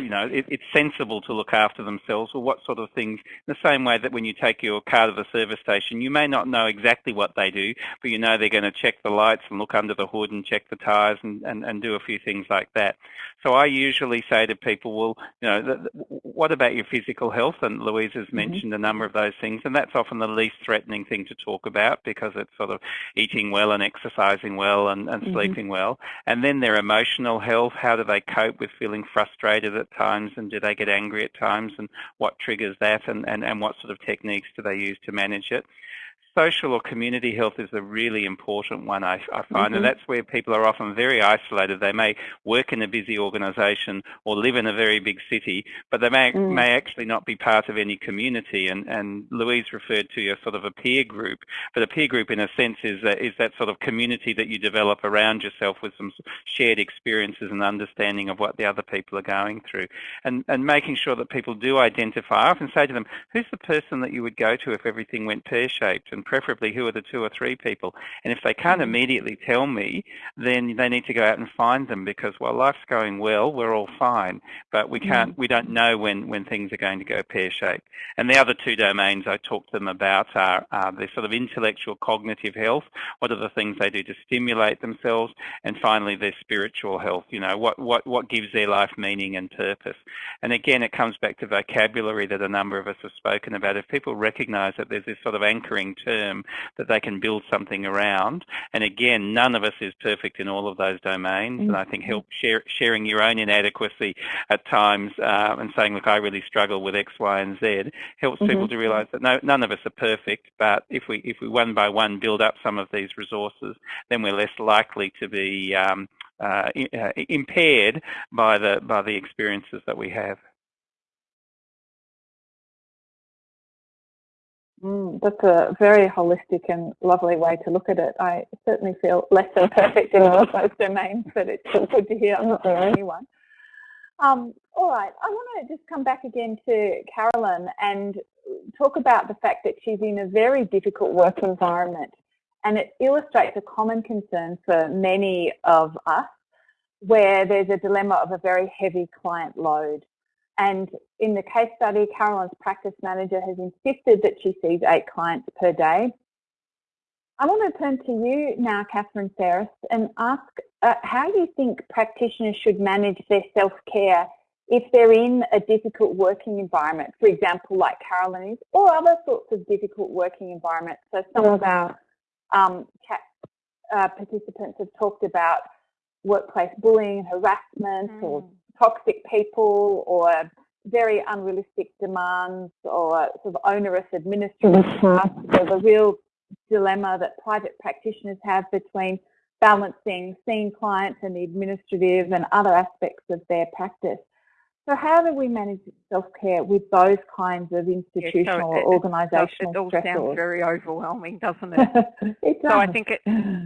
you know, it, it's sensible to look after themselves or what sort of things, the same way that when you take your car to the service station, you may not know exactly what they do, but you know they're going to check the lights and look under the hood and check the tyres and, and, and do a few things like that. So I usually say to people, well, you know, what about your physical health? And Louise has mm-hmm. mentioned mm-hmm. a number of those things, and that's often the least threatening thing to talk about because it's sort of eating well and exercising well and, and mm-hmm. sleeping well. And then their emotional health, how do they cope with feeling frustrated at times and do they get angry at times and what triggers that and, and, and what sort of techniques do they use to manage it social or community health is a really important one, I, I find, mm-hmm. and that's where people are often very isolated. They may work in a busy organisation or live in a very big city, but they may, mm. may actually not be part of any community. And, and Louise referred to a sort of a peer group, but a peer group in a sense is that, is that sort of community that you develop around yourself with some shared experiences and understanding of what the other people are going through. And, and making sure that people do identify. I often say to them, who's the person that you would go to if everything went pear-shaped? And preferably who are the two or three people. And if they can't mm-hmm. immediately tell me, then they need to go out and find them because while life's going well, we're all fine, but we can't, mm-hmm. we don't know when, when things are going to go pear-shaped. And the other two domains I talked to them about are, are the sort of intellectual cognitive health, what are the things they do to stimulate themselves, and finally their spiritual health, you know, what, what, what gives their life meaning and purpose. And again, it comes back to vocabulary that a number of us have spoken about. If people recognize that there's this sort of anchoring term that they can build something around. And again, none of us is perfect in all of those domains. Mm-hmm. And I think help share, sharing your own inadequacy at times uh, and saying, look, I really struggle with X, Y, and Z helps mm-hmm. people to realise that no, none of us are perfect. But if we if we one by one build up some of these resources, then we're less likely to be um, uh, uh, impaired by the by the experiences that we have. Mm, that's a very holistic and lovely way to look at it. I certainly feel less than perfect in all of those domains, but it's good to hear I'm not the only one. Um, all right, I want to just come back again to Carolyn and talk about the fact that she's in a very difficult work environment. And it illustrates a common concern for many of us where there's a dilemma of a very heavy client load. And in the case study, Carolyn's practice manager has insisted that she sees eight clients per day. I want to turn to you now, Catherine Ferris, and ask uh, how you think practitioners should manage their self-care if they're in a difficult working environment, for example, like Carolyn is, or other sorts of difficult working environments. So some of our um, chat uh, participants have talked about workplace bullying, harassment, mm. or toxic people or very unrealistic demands or sort of onerous administrative mm-hmm. tasks. There's a real dilemma that private practitioners have between balancing seeing clients and the administrative and other aspects of their practice. So how do we manage self-care with those kinds of institutional yeah, so or organisational It all stressors? sounds very overwhelming, doesn't it? it does. So I think it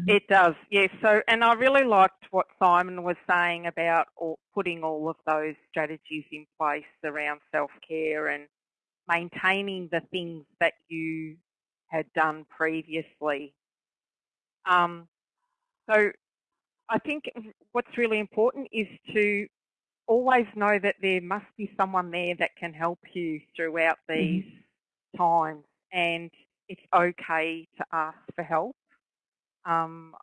it does, yes. So and I really liked what Simon was saying about all, putting all of those strategies in place around self-care and maintaining the things that you had done previously. Um, so I think what's really important is to always know that there must be someone there that can help you throughout mm-hmm. these mm-hmm. times and it's okay to ask for help. Um,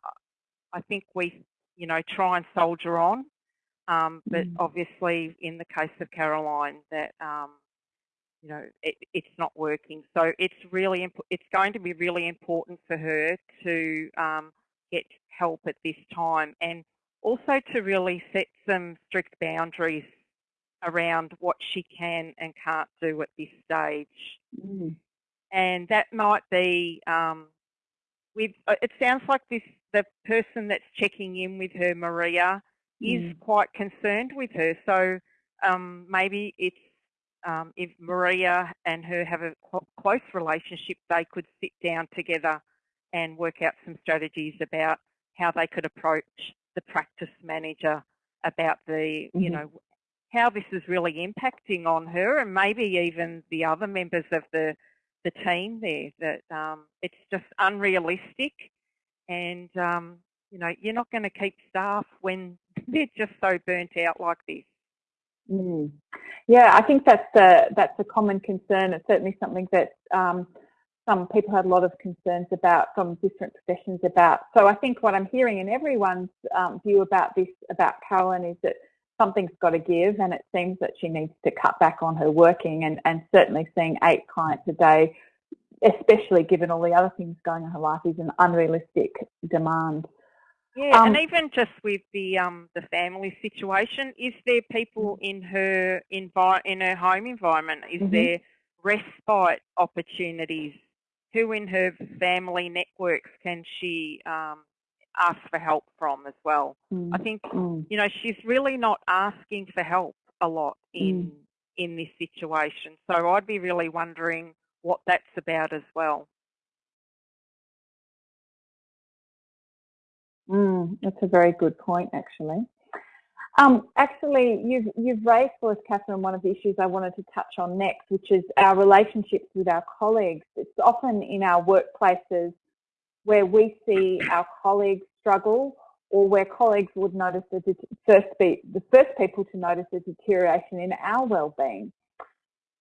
I think we, you know, try and soldier on, um, but mm. obviously in the case of Caroline that, um, you know, it, it's not working. So it's really, imp- it's going to be really important for her to um, get help at this time. And also to really set some strict boundaries around what she can and can't do at this stage. Mm. And that might be um, with, uh, it sounds like this, the person that's checking in with her, Maria, mm. is quite concerned with her. So um, maybe it's um, if Maria and her have a close relationship, they could sit down together and work out some strategies about how they could approach the practice manager about the, mm-hmm. you know, how this is really impacting on her and maybe even the other members of the the team there. That um, it's just unrealistic, and um, you know, you're not going to keep staff when they're just so burnt out like this. Mm. Yeah, I think that's a, that's a common concern. It's certainly something that um, some people had a lot of concerns about from different professions about. So I think what I'm hearing in everyone's um, view about this, about Carolyn, is that something's got to give and it seems that she needs to cut back on her working and, and certainly seeing eight clients a day, especially given all the other things going on in her life, is an unrealistic demand. Yeah, um, and even just with the um, the family situation, is there people mm. in her envi- in her home environment? Is mm -hmm. there respite opportunities? Who in her family networks can she um, ask for help from as well? Mm. I think mm. you know she's really not asking for help a lot in mm. in this situation. So I'd be really wondering what that's about as well. Mm, that's a very good point, actually. Um, actually, you've, you've raised for us, Catherine, one of the issues I wanted to touch on next, which is our relationships with our colleagues. It's often in our workplaces where we see our colleagues struggle or where colleagues would notice the first be the first people to notice the deterioration in our well-being.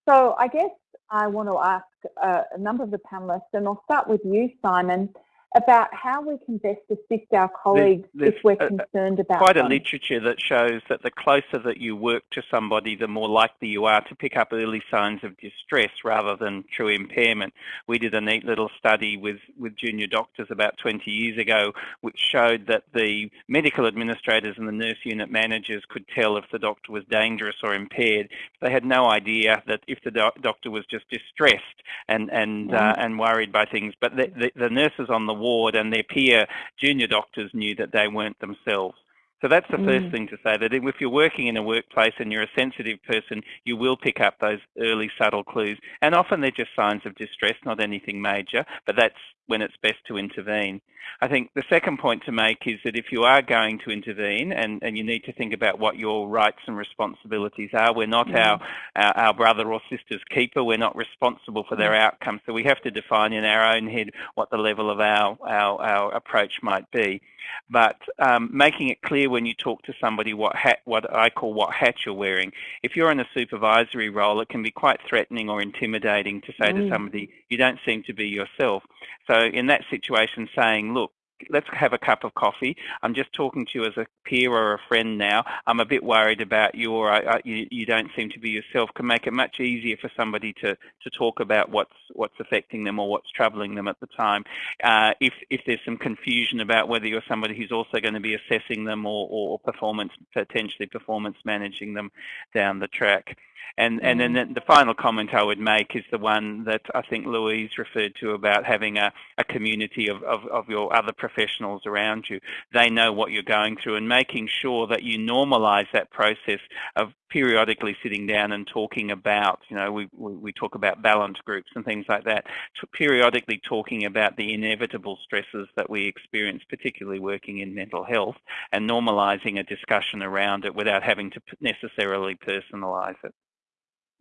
So I guess I want to ask uh, a number of the panelists, and I'll start with you, Simon about how we can best assist our colleagues there's, there's if we're concerned about quite them. a literature that shows that the closer that you work to somebody, the more likely you are to pick up early signs of distress rather than true impairment. We did a neat little study with, with junior doctors about 20 years ago, which showed that the medical administrators and the nurse unit managers could tell if the doctor was dangerous or impaired. They had no idea that if the doc doctor was just distressed and and uh, and worried by things, but the, the, the nurses on the ward and their peer junior doctors knew that they weren't themselves. So that's the mm. first thing to say, that if you're working in a workplace and you're a sensitive person, you will pick up those early subtle clues. And often they're just signs of distress, not anything major, but that's when it's best to intervene. I think the second point to make is that if you are going to intervene and, and you need to think about what your rights and responsibilities are, we're not mm. our, our, our, brother or sister's keeper, we're not responsible for their mm. outcome, so we have to define in our own head what the level of our, our, our approach might be. But um, making it clear when you talk to somebody what hat, what I call what hat you're wearing. If you're in a supervisory role, it can be quite threatening or intimidating to say mm. to somebody, you don't seem to be yourself. So in that situation, saying, look, let's have a cup of coffee. I'm just talking to you as a peer or a friend now. I'm a bit worried about you or I, I, you, you, don't seem to be yourself can make it much easier for somebody to, to talk about what's what's affecting them or what's troubling them at the time. Uh, if, if there's some confusion about whether you're somebody who's also going to be assessing them or, or performance, potentially performance managing them down the track. And, and then mm. the final comment I would make is the one that I think Louise referred to about having a, a community of, of, of your other professionals around you. They know what you're going through and making sure that you normalize that process of periodically sitting down and talking about, you know, we, we talk about Balint groups and things like that, periodically talking about the inevitable stresses that we experience, particularly working in mental health, and normalizing a discussion around it without having to necessarily personalize it.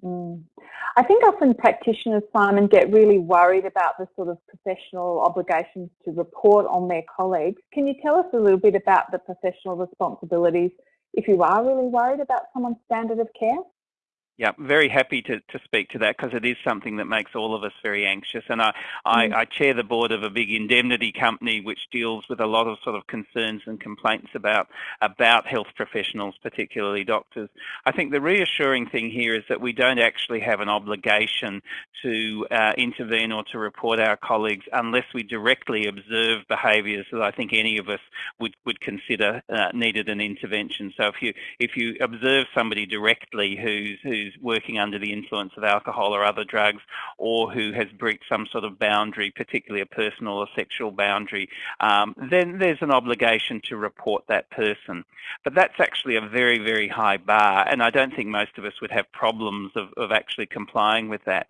Mm. I think often practitioners, Simon, get really worried about the sort of professional obligations to report on their colleagues. Can you tell us a little bit about the professional responsibilities if you are really worried about someone's standard of care? Yeah, very happy to, to speak to that because it is something that makes all of us very anxious. And I, I, mm. I, chair the board of a big indemnity company which deals with a lot of sort of concerns and complaints about, about health professionals, particularly doctors. I think the reassuring thing here is that we don't actually have an obligation to uh, intervene or to report our colleagues unless we directly observe behaviours that I think any of us would, would consider uh, needed an intervention. So if you, if you observe somebody directly who's, who's who's working under the influence of alcohol or other drugs or who has breached some sort of boundary, particularly a personal or sexual boundary, um, then there's an obligation to report that person. But that's actually a very, very high bar, and I don't think most of us would have problems of, of actually complying with that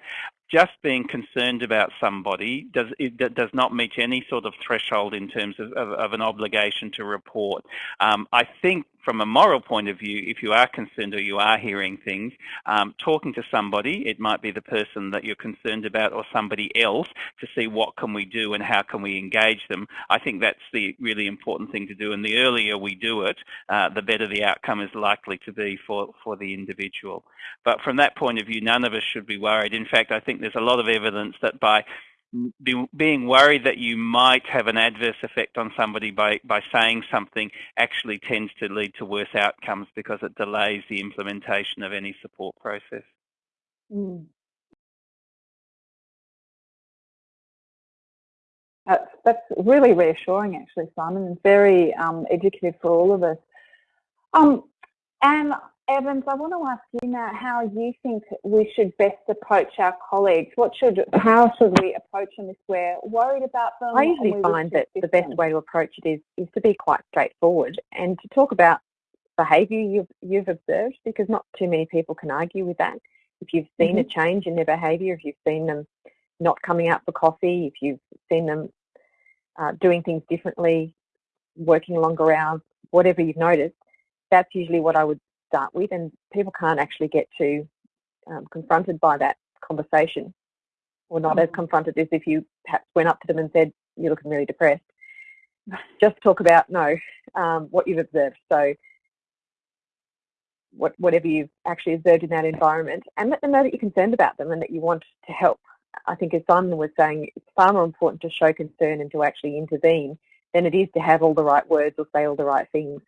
just being concerned about somebody does it does not meet any sort of threshold in terms of, of, of an obligation to report. Um, I think from a moral point of view, if you are concerned or you are hearing things, um, talking to somebody, it might be the person that you're concerned about or somebody else to see what can we do and how can we engage them. I think that's the really important thing to do. And the earlier we do it, uh, the better the outcome is likely to be for, for the individual. But from that point of view, none of us should be worried. In fact, I think there's a lot of evidence that by be, being worried that you might have an adverse effect on somebody by, by saying something actually tends to lead to worse outcomes because it delays the implementation of any support process. Mm. That's, that's really reassuring actually, Simon, and very um, educative for all of us. Um, and Evans, I want to ask you now how you think we should best approach our colleagues. What should, how should we approach them if we're worried about them? I usually find that the best way to approach it is, is to be quite straightforward and to talk about behaviour you've, you've observed because not too many people can argue with that. If you've seen mm -hmm. a mm-hmm. change in their behaviour, if you've seen them not coming out for coffee, if you've seen them uh, doing things differently, working longer hours, whatever you've noticed, that's usually what I would start with, and people can't actually get too um, confronted by that conversation, or not mm. as confronted as if you perhaps went up to them and said, "You're looking really depressed." Just talk about no, um, what you've observed. So, what, whatever you've actually observed in that environment, and let them know that you're concerned about them and that you want to help. I think, as Simon was saying, it's far more important to show concern and to actually intervene than it is to have all the right words or say all the right things.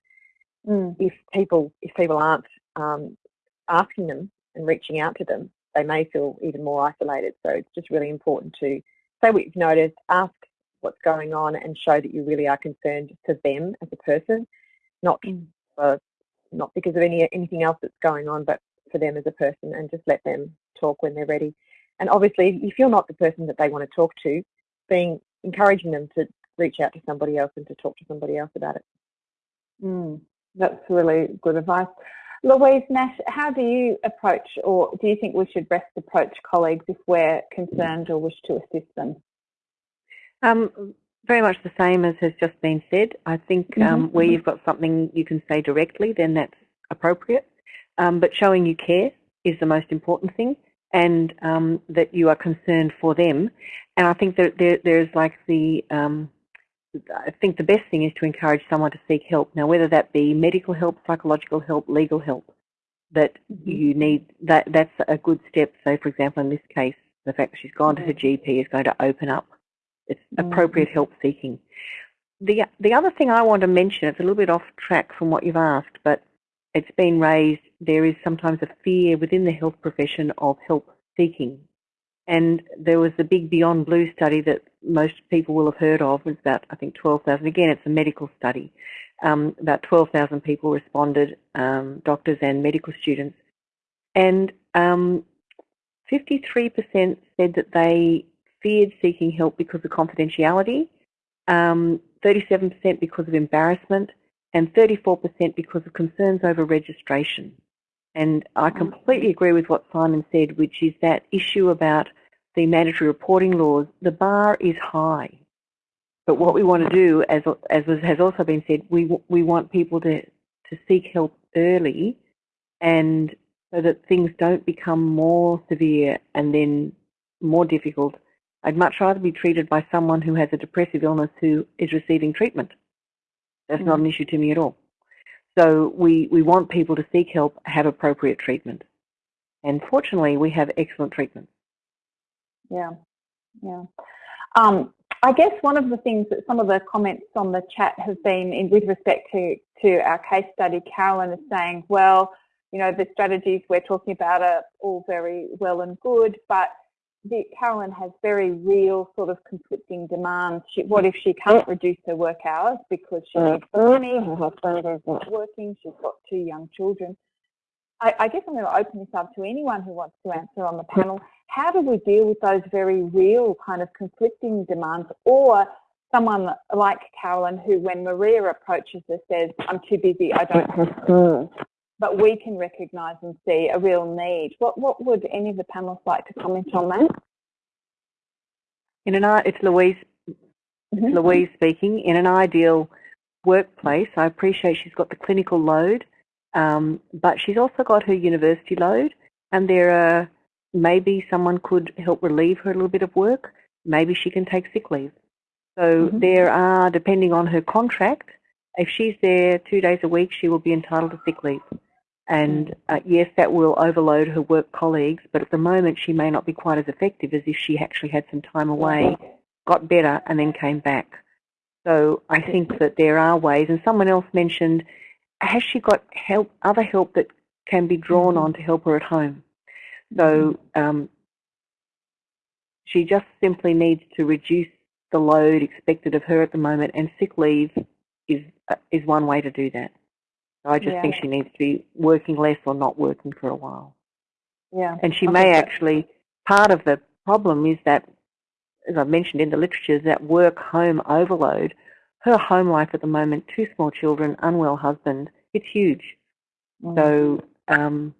Mm. If people if people aren't um, asking them and reaching out to them, they may feel even more isolated. So it's just really important to say what you've noticed, ask what's going on, and show that you really are concerned for them as a person, not mm. for, not because of any anything else that's going on, but for them as a person, and just let them talk when they're ready. And obviously, if you're not the person that they want to talk to, being encouraging them to reach out to somebody else and to talk to somebody else about it. Mm. That's really good advice. Louise Nash, how do you approach or do you think we should best approach colleagues if we're concerned or wish to assist them? Um, very much the same as has just been said. I think um, mm -hmm. where you've got something you can say directly, then that's appropriate. Um, but showing you care is the most important thing and um, that you are concerned for them. And I think that there, there's like the um, I think the best thing is to encourage someone to seek help. Now, whether that be medical help, psychological help, legal help, that mm-hmm. you need, that that's a good step. So, for example, in this case, the fact that she's gone to her mm-hmm. GP is going to open up it's appropriate mm-hmm. help seeking. The, the other thing I want to mention, it's a little bit off track from what you've asked, but it's been raised, there is sometimes a fear within the health profession of help seeking and there was the big Beyond Blue study that most people will have heard of. It was about, I think, 12,000. Again, it's a medical study. Um, about 12,000 people responded, um, doctors and medical students. And 53% um, said that they feared seeking help because of confidentiality, 37% um, because of embarrassment, and 34% because of concerns over registration. And I completely agree with what Simon said, which is that issue about the mandatory reporting laws, the bar is high. But what we want to do, as, as has also been said, we, we want people to, to seek help early and so that things don't become more severe and then more difficult. I'd much rather be treated by someone who has a depressive illness who is receiving treatment. That's mm. not an issue to me at all. So we, we want people to seek help, have appropriate treatment. And fortunately, we have excellent treatment. Yeah, yeah. Um, I guess one of the things that some of the comments on the chat have been in with respect to, to our case study, Carolyn is saying, well, you know, the strategies we're talking about are all very well and good, but the, Carolyn has very real sort of conflicting demands. She, what if she can't reduce her work hours because she needs the money, her husband is not working, she's got two young children. I, I guess I'm going to open this up to anyone who wants to answer on the panel. How do we deal with those very real kind of conflicting demands or someone like Carolyn who when Maria approaches her says, I'm too busy, I don't have time. but we can recognise and see a real need. What, what would any of the panelists like to comment on that? In an, it's Louise, mm -hmm. Louise speaking. In an ideal workplace. I appreciate she's got the clinical load, um, but she's also got her university load, and there are maybe someone could help relieve her a little bit of work. Maybe she can take sick leave. So mm-hmm. there are, depending on her contract, if she's there two days a week, she will be entitled to sick leave. And mm. uh, yes, that will overload her work colleagues, but at the moment she may not be quite as effective as if she actually had some time away, got better, and then came back. So I think that there are ways, and someone else mentioned, has she got help, other help that can be drawn mm-hmm. on to help her at home? So mm-hmm. um, she just simply needs to reduce the load expected of her at the moment, and sick leave is uh, is one way to do that. So I just yeah. think she needs to be working less or not working for a while. Yeah, and she may actually. Part of the problem is that, as I've mentioned in the literature, is that work-home overload. Her home life at the moment, two small children, unwell husband, it's huge. Mm. So um,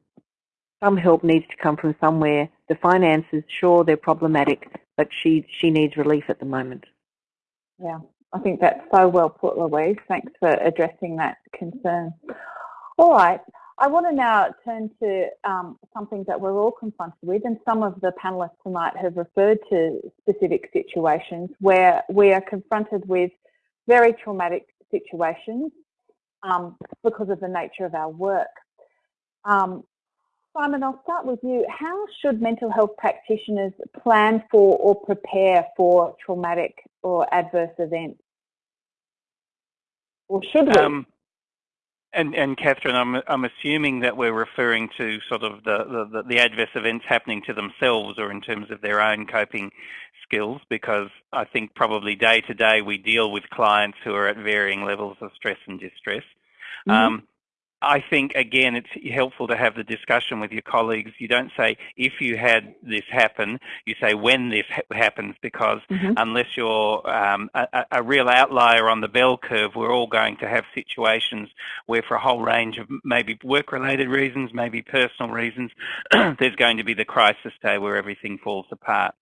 some help needs to come from somewhere. The finances, sure, they're problematic, but she she needs relief at the moment. Yeah, I think that's so well put, Louise. Thanks for addressing that concern. All right, I want to now turn to um, something that we're all confronted with, and some of the panellists tonight have referred to specific situations where we are confronted with very traumatic situations um, because of the nature of our work. Um, Simon, I'll start with you. How should mental health practitioners plan for or prepare for traumatic or adverse events? Or should we? Um, and, and Catherine, I'm, I'm assuming that we're referring to sort of the, the, the adverse events happening to themselves or in terms of their own coping skills because I think probably day to day we deal with clients who are at varying levels of stress and distress. Mm -hmm. um, I think, again, it's helpful to have the discussion with your colleagues. You don't say, if you had this happen, you say when this ha happens, because mm -hmm. unless you're um, a, a, real outlier on the bell curve, we're all going to have situations where for a whole range of maybe work-related reasons, maybe personal reasons, there's going to be the crisis day where everything falls apart.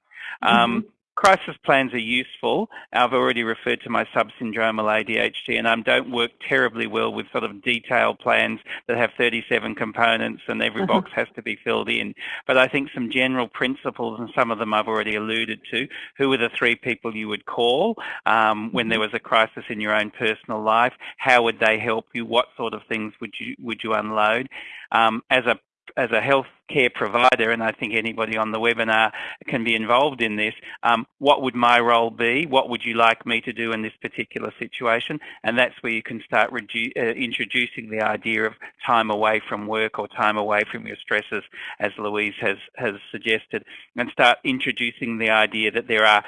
Mm -hmm. Crisis plans are useful. I've already referred to my subsyndromal ADHD and I don't work terribly well with sort of detailed plans that have 37 components and every uh-huh. box has to be filled in. But I think some general principles and some of them I've already alluded to. Who are the three people you would call um, when there mm-hmm. was a crisis in your own personal life? How would they help you? What sort of things would you, would you unload? Um, as a as a healthcare provider, and I think anybody on the webinar can be involved in this, um, what would my role be? What would you like me to do in this particular situation? And that's where you can start uh, introducing the idea of time away from work or time away from your stresses, as Louise has, has suggested, and start introducing the idea that there are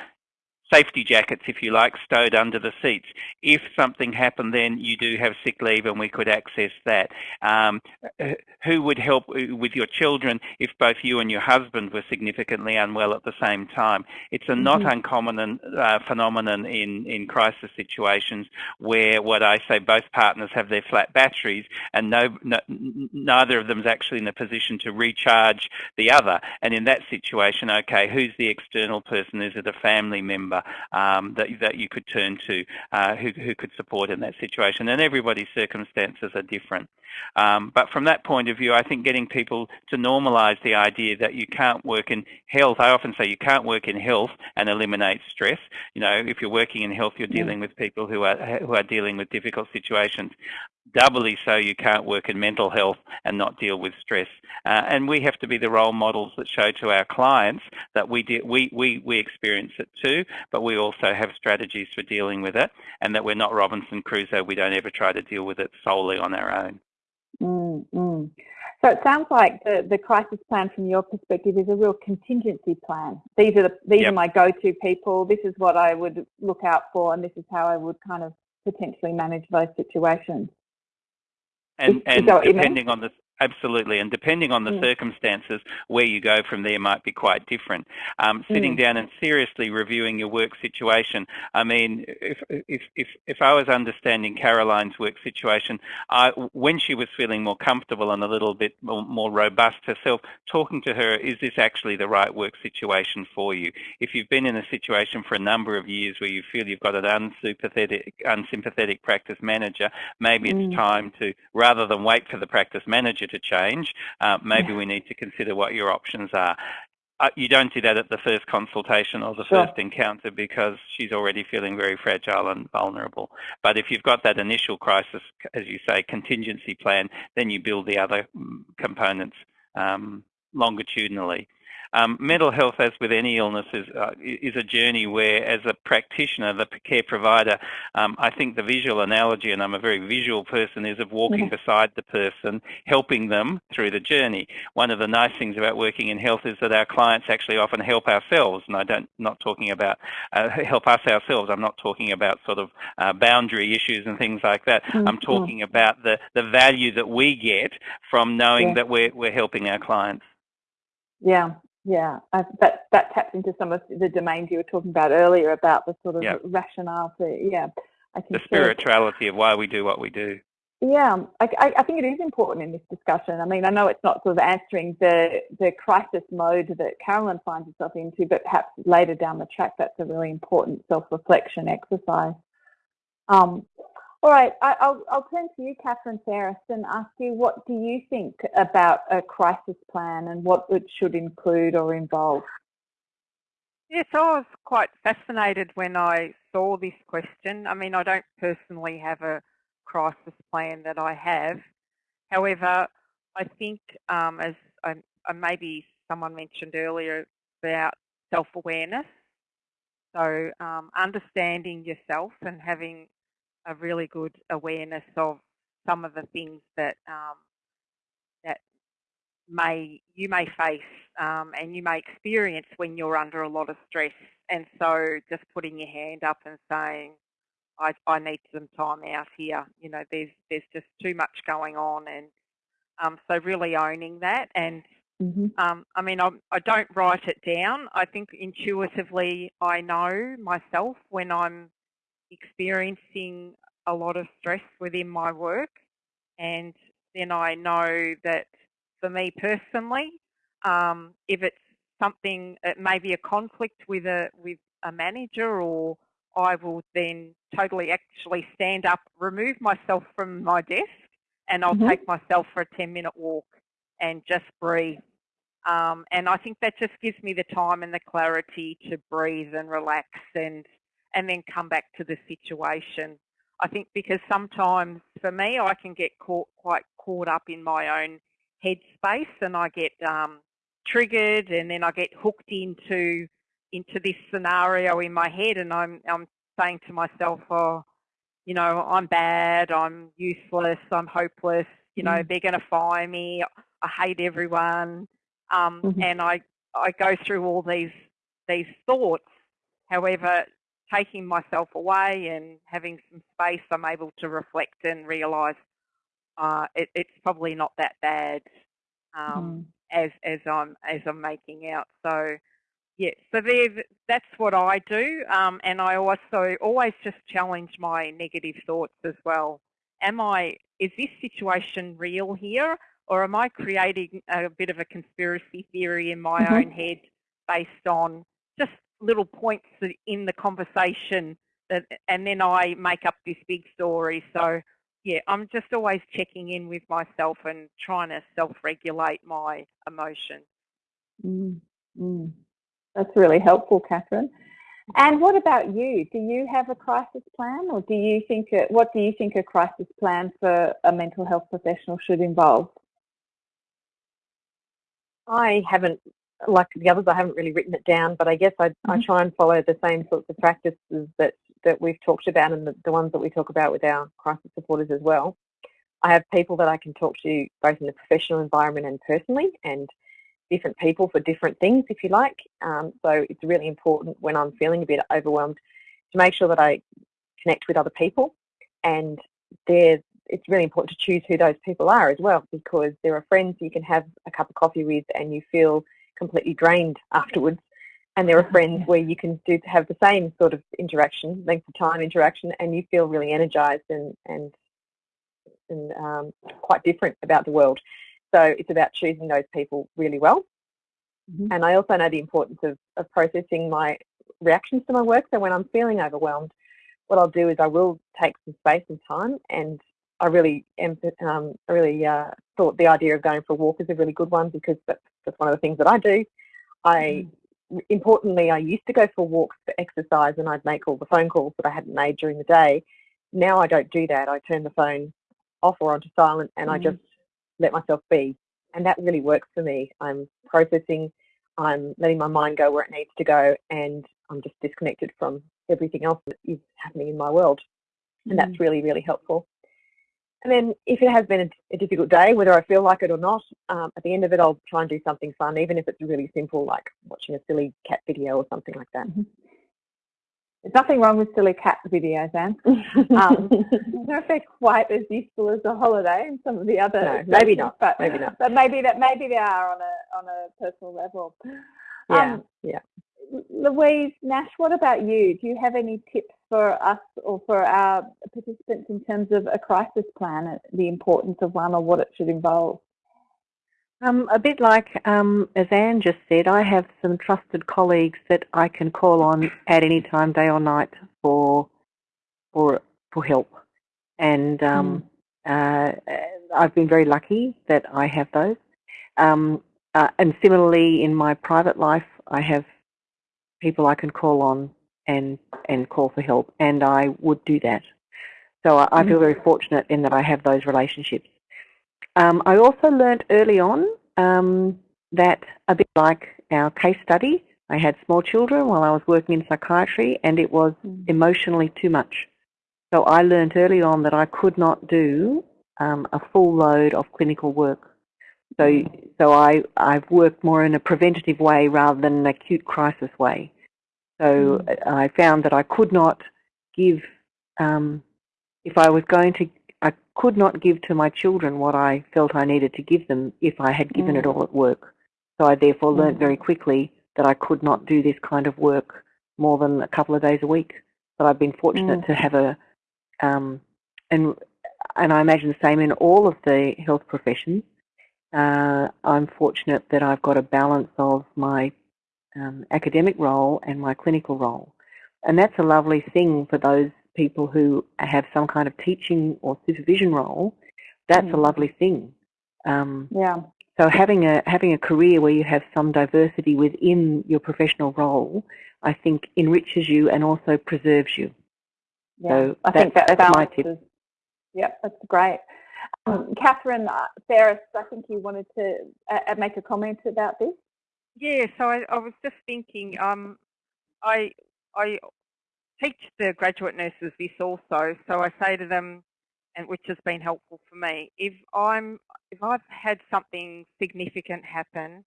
safety jackets, if you like, stowed under the seats. If something happened then, you do have sick leave and we could access that. Um, who would help with your children if both you and your husband were significantly unwell at the same time? It's a not mm -hmm. uncommon uh, phenomenon in, in crisis situations where what I say both partners have their flat batteries and no, no, neither of them is actually in a position to recharge the other. And in that situation, okay, who's the external person? Is it a family member? Um, that, that you could turn to uh, who, who could support in that situation. And everybody's circumstances are different. Um, but from that point of view, I think getting people to normalise the idea that you can't work in health. I often say you can't work in health and eliminate stress. You know, if you're working in health, you're dealing with people who are who are dealing with difficult situations doubly so you can't work in mental health and not deal with stress. Uh, and we have to be the role models that show to our clients that we, we, we, we experience it too, but we also have strategies for dealing with it and that we're not Robinson Crusoe. We don't ever try to deal with it solely on our own. Mm, mm. So it sounds like the, the crisis plan from your perspective is a real contingency plan. These are the, these yep. are my go-to people. This is what I would look out for, and this is how I would kind of potentially manage those situations. And, and depending on the absolutely. And depending on the mm. circumstances, where you go from there might be quite different. Um, sitting mm. down and seriously reviewing your work situation. I mean, if if if, if I was understanding Caroline's work situation, I, when she was feeling more comfortable and a little bit more, more robust herself, talking to her, is this actually the right work situation for you? If you've been in a situation for a number of years where you feel you've got an unsympathetic, unsympathetic practice manager, maybe mm. it's time to, rather than wait for the practice manager to change, uh, maybe yeah. we need to consider what your options are. Uh, you don't do that at the first consultation or the sure. first encounter because she's already feeling very fragile and vulnerable. But if you've got that initial crisis, as you say, contingency plan, then you build the other mm, components um, longitudinally. Um, mental health, as with any illness, is, uh, is a journey where, as a practitioner, the care provider, um, I think the visual analogy, and I'm a very visual person, is of walking mm-hmm. beside the person, helping them through the journey. One of the nice things about working in health is that our clients actually often help ourselves, and I don't not talking about uh, help us ourselves. I'm not talking about sort of uh, boundary issues and things like that. Mm-hmm. I'm talking about the the value that we get from knowing yeah. that we're we're helping our clients. Yeah, yeah, I, that that taps into some of the domains you were talking about earlier about the sort of yep. rationale for yeah. I think the spirituality of why we do what we do. Yeah, I, I, think it is important in this discussion. I mean, I know it's not sort of answering the the crisis mode that Carolyn finds herself into, but perhaps later down the track, that's a really important self-reflection exercise. Um, all right, I, will I'll turn to you, Catherine Ferris, and ask you what do you think about a crisis plan and what it should include or involve? Yes, I was quite fascinated when I saw this question. I mean, I don't personally have a crisis plan that I have. However, I think um, as I, maybe someone mentioned earlier about self-awareness, so um, understanding yourself and having a really good awareness of some of the things that um, that may you may face um, and you may experience when you're under a lot of stress. And so, just putting your hand up and saying, "I, I need some time out here." You know, there's there's just too much going on, and um, so really owning that. And mm-hmm. um, I mean, I'm, I don't write it down. I think intuitively, I know myself when I'm experiencing a lot of stress within my work. And then I know that for me personally, um, if it's something, it may be a conflict with a with a manager, or I will then totally actually stand up, remove myself from my desk, and I'll mm-hmm. take myself for a ten minute walk and just breathe. Um, and I think that just gives me the time and the clarity to breathe and relax and and then come back to the situation. I think because sometimes for me, I can get caught quite caught up in my own headspace, and I get um, triggered, and then I get hooked into into this scenario in my head, and I'm I'm saying to myself, oh, you know, I'm bad, I'm useless, I'm hopeless, you know, mm. they're going to fire me, I hate everyone, um, mm-hmm. and I I go through all these these thoughts. However, taking myself away and having some space, I'm able to reflect and realise uh, it, it's probably not that bad um, mm. as as I'm as I'm making out. So yeah, so that's what I do, um, and I also always just challenge my negative thoughts as well. Am I? Is this situation real here, or am I creating a bit of a conspiracy theory in my mm-hmm. own head based on just little points in the conversation that, and then I make up this big story. So yeah, I'm just always checking in with myself and trying to self-regulate my emotion. Mm, mm. That's really helpful, Catherine. And what about you? Do you have a crisis plan, or do you think a, what do you think a crisis plan for a mental health professional should involve? I haven't like the others, I haven't really written it down, but I guess I, mm-hmm. I try and follow the same sorts of practices that, that we've talked about and the, the ones that we talk about with our crisis supporters as well. I have people that I can talk to both in the professional environment and personally, and different people for different things, if you like. Um, so it's really important when I'm feeling a bit overwhelmed to make sure that I connect with other people, and it's really important to choose who those people are as well because there are friends you can have a cup of coffee with and you feel completely drained afterwards and there are friends where you can do have the same sort of interaction, length of time interaction, and you feel really energized and and and um, quite different about the world. So it's about choosing those people really well. Mm-hmm. And I also know the importance of, of processing my reactions to my work. So when I'm feeling overwhelmed, what I'll do is I will take some space and time and I really um, I really uh, thought the idea of going for a walk is a really good one because that's, one of the things that I do. I mm importantly, I used to go for walks for exercise and I'd make all the phone calls that I hadn't made during the day. Now I don't do that. I turn the phone off or onto silent and mm. I just let myself be. And that really works for me. I'm processing, I'm letting my mind go where it needs to go, and I'm just disconnected from everything else that is happening in my world. And mm. that's really, really helpful. And then if it has been a, a, difficult day, whether I feel like it or not, um, at the end of it, I'll try and do something fun, even if it's really simple, like watching a silly cat video or something like that. Mm-hmm. There's nothing wrong with silly cat videos, Anne. Um, I don't know if they're quite as useful as a holiday and some of the other. No, maybe not. But maybe not. But maybe that maybe they are on a on a personal level. Yeah. Um, yeah. Louise Nash, what about you? Do you have any tips for us or for our participants in terms of a crisis plan, the importance of one or what it should involve? Um, a bit like um, as Anne just said, I have some trusted colleagues that I can call on at any time, day or night, for for for help. And um, mm. uh, I've been very lucky that I have those. Um, uh, and similarly, in my private life, I have people I can call on and and call for help, and I would do that. So I, I feel very mm. fortunate in that I have those relationships. Um, I also learnt early on um, that a bit like our case study, I had small children while I was working in psychiatry, and it was mm. emotionally too much. So I learnt early on that I could not do um, a full load of clinical work. So, mm. so I, I've worked more in a preventative way rather than an acute crisis way. So mm. I found that I could not give, um, if I was going to, I could not give to my children what I felt I needed to give them if I had given mm. it all at work. So I therefore mm. learned very quickly that I could not do this kind of work more than a couple of days a week. But I've been fortunate mm. to have a, um, and and I imagine the same in all of the health professions. Uh, I'm fortunate that I've got a balance of my um, academic role and my clinical role. And that's a lovely thing for those people who have some kind of teaching or supervision role. That's mm. a lovely thing. Um, yeah. So having a having a career where you have some diversity within your professional role, I think enriches you and also preserves you. Yeah, so I think that that's my tip. Yep, that's great. Um, Catherine uh, Ferris, I think you wanted to uh, make a comment about this. Yeah, so I, I was just thinking, um, I I teach the graduate nurses this also, so I say to them, and which has been helpful for me, if I'm if I've had something significant happen,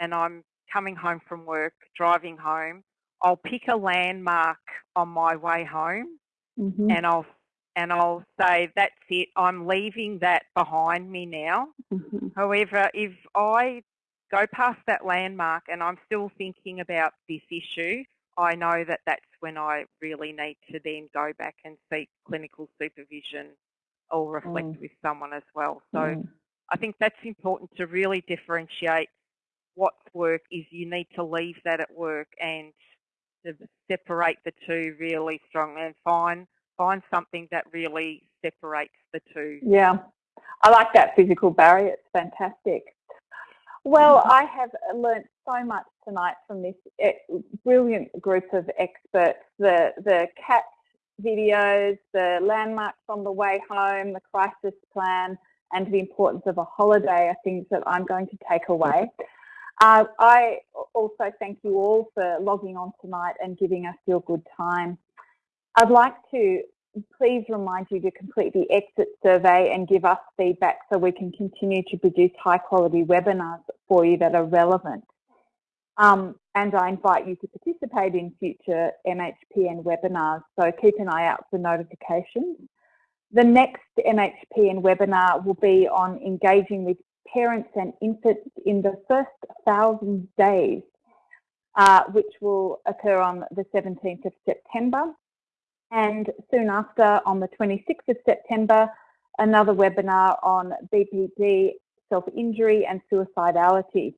and I'm coming home from work, driving home, I'll pick a landmark on my way home, mm-hmm. and I'll and I'll say that's it. I'm leaving that behind me now. Mm-hmm. However, if I go past that landmark and I'm still thinking about this issue, I know that that's when I really need to then go back and seek clinical supervision or reflect mm. with someone as well. So mm. I think that's important to really differentiate what's work is you need to leave that at work and to separate the two really strongly and find find something that really separates the two. Yeah. I like that physical barrier. It's fantastic. Well, mm-hmm. I have learnt so much tonight from this brilliant group of experts. The the cat videos, the landmarks on the way home, the crisis plan, and the importance of a holiday are things that I'm going to take away. Uh, I also thank you all for logging on tonight and giving us your good time. I'd like to please remind you to complete the exit survey and give us feedback so we can continue to produce high quality webinars for you that are relevant. Um, and I invite you to participate in future MHPN webinars, so keep an eye out for notifications. The next MHPN webinar will be on engaging with parents and infants in the first thousand days, uh, which will occur on the 17th of September. And soon after, on the 26th of September, another webinar on BPD, self-injury and suicidality.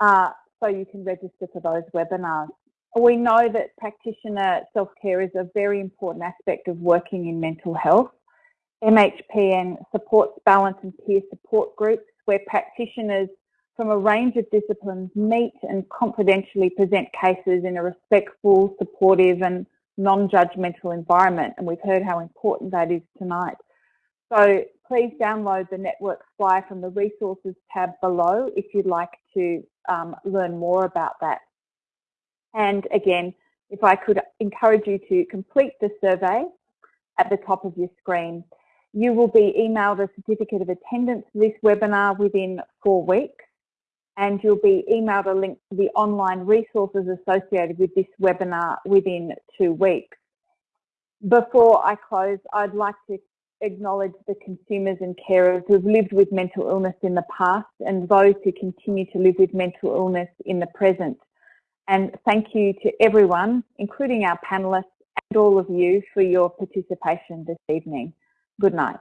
Uh, so you can register for those webinars. We know that practitioner self-care is a very important aspect of working in mental health. MHPN supports Balint and peer support groups where practitioners from a range of disciplines meet and confidentially present cases in a respectful, supportive and non-judgmental environment. And we've heard how important that is tonight. So please download the network flyer from the resources tab below if you'd like to um, learn more about that. And again, if I could encourage you to complete the survey at the top of your screen. You will be emailed a certificate of attendance for this webinar within four weeks and you'll be emailed a link to the online resources associated with this webinar within two weeks. Before I close, I'd like to acknowledge the consumers and carers who've lived with mental illness in the past and those who continue to live with mental illness in the present. And thank you to everyone, including our panellists and all of you for your participation this evening. Good night.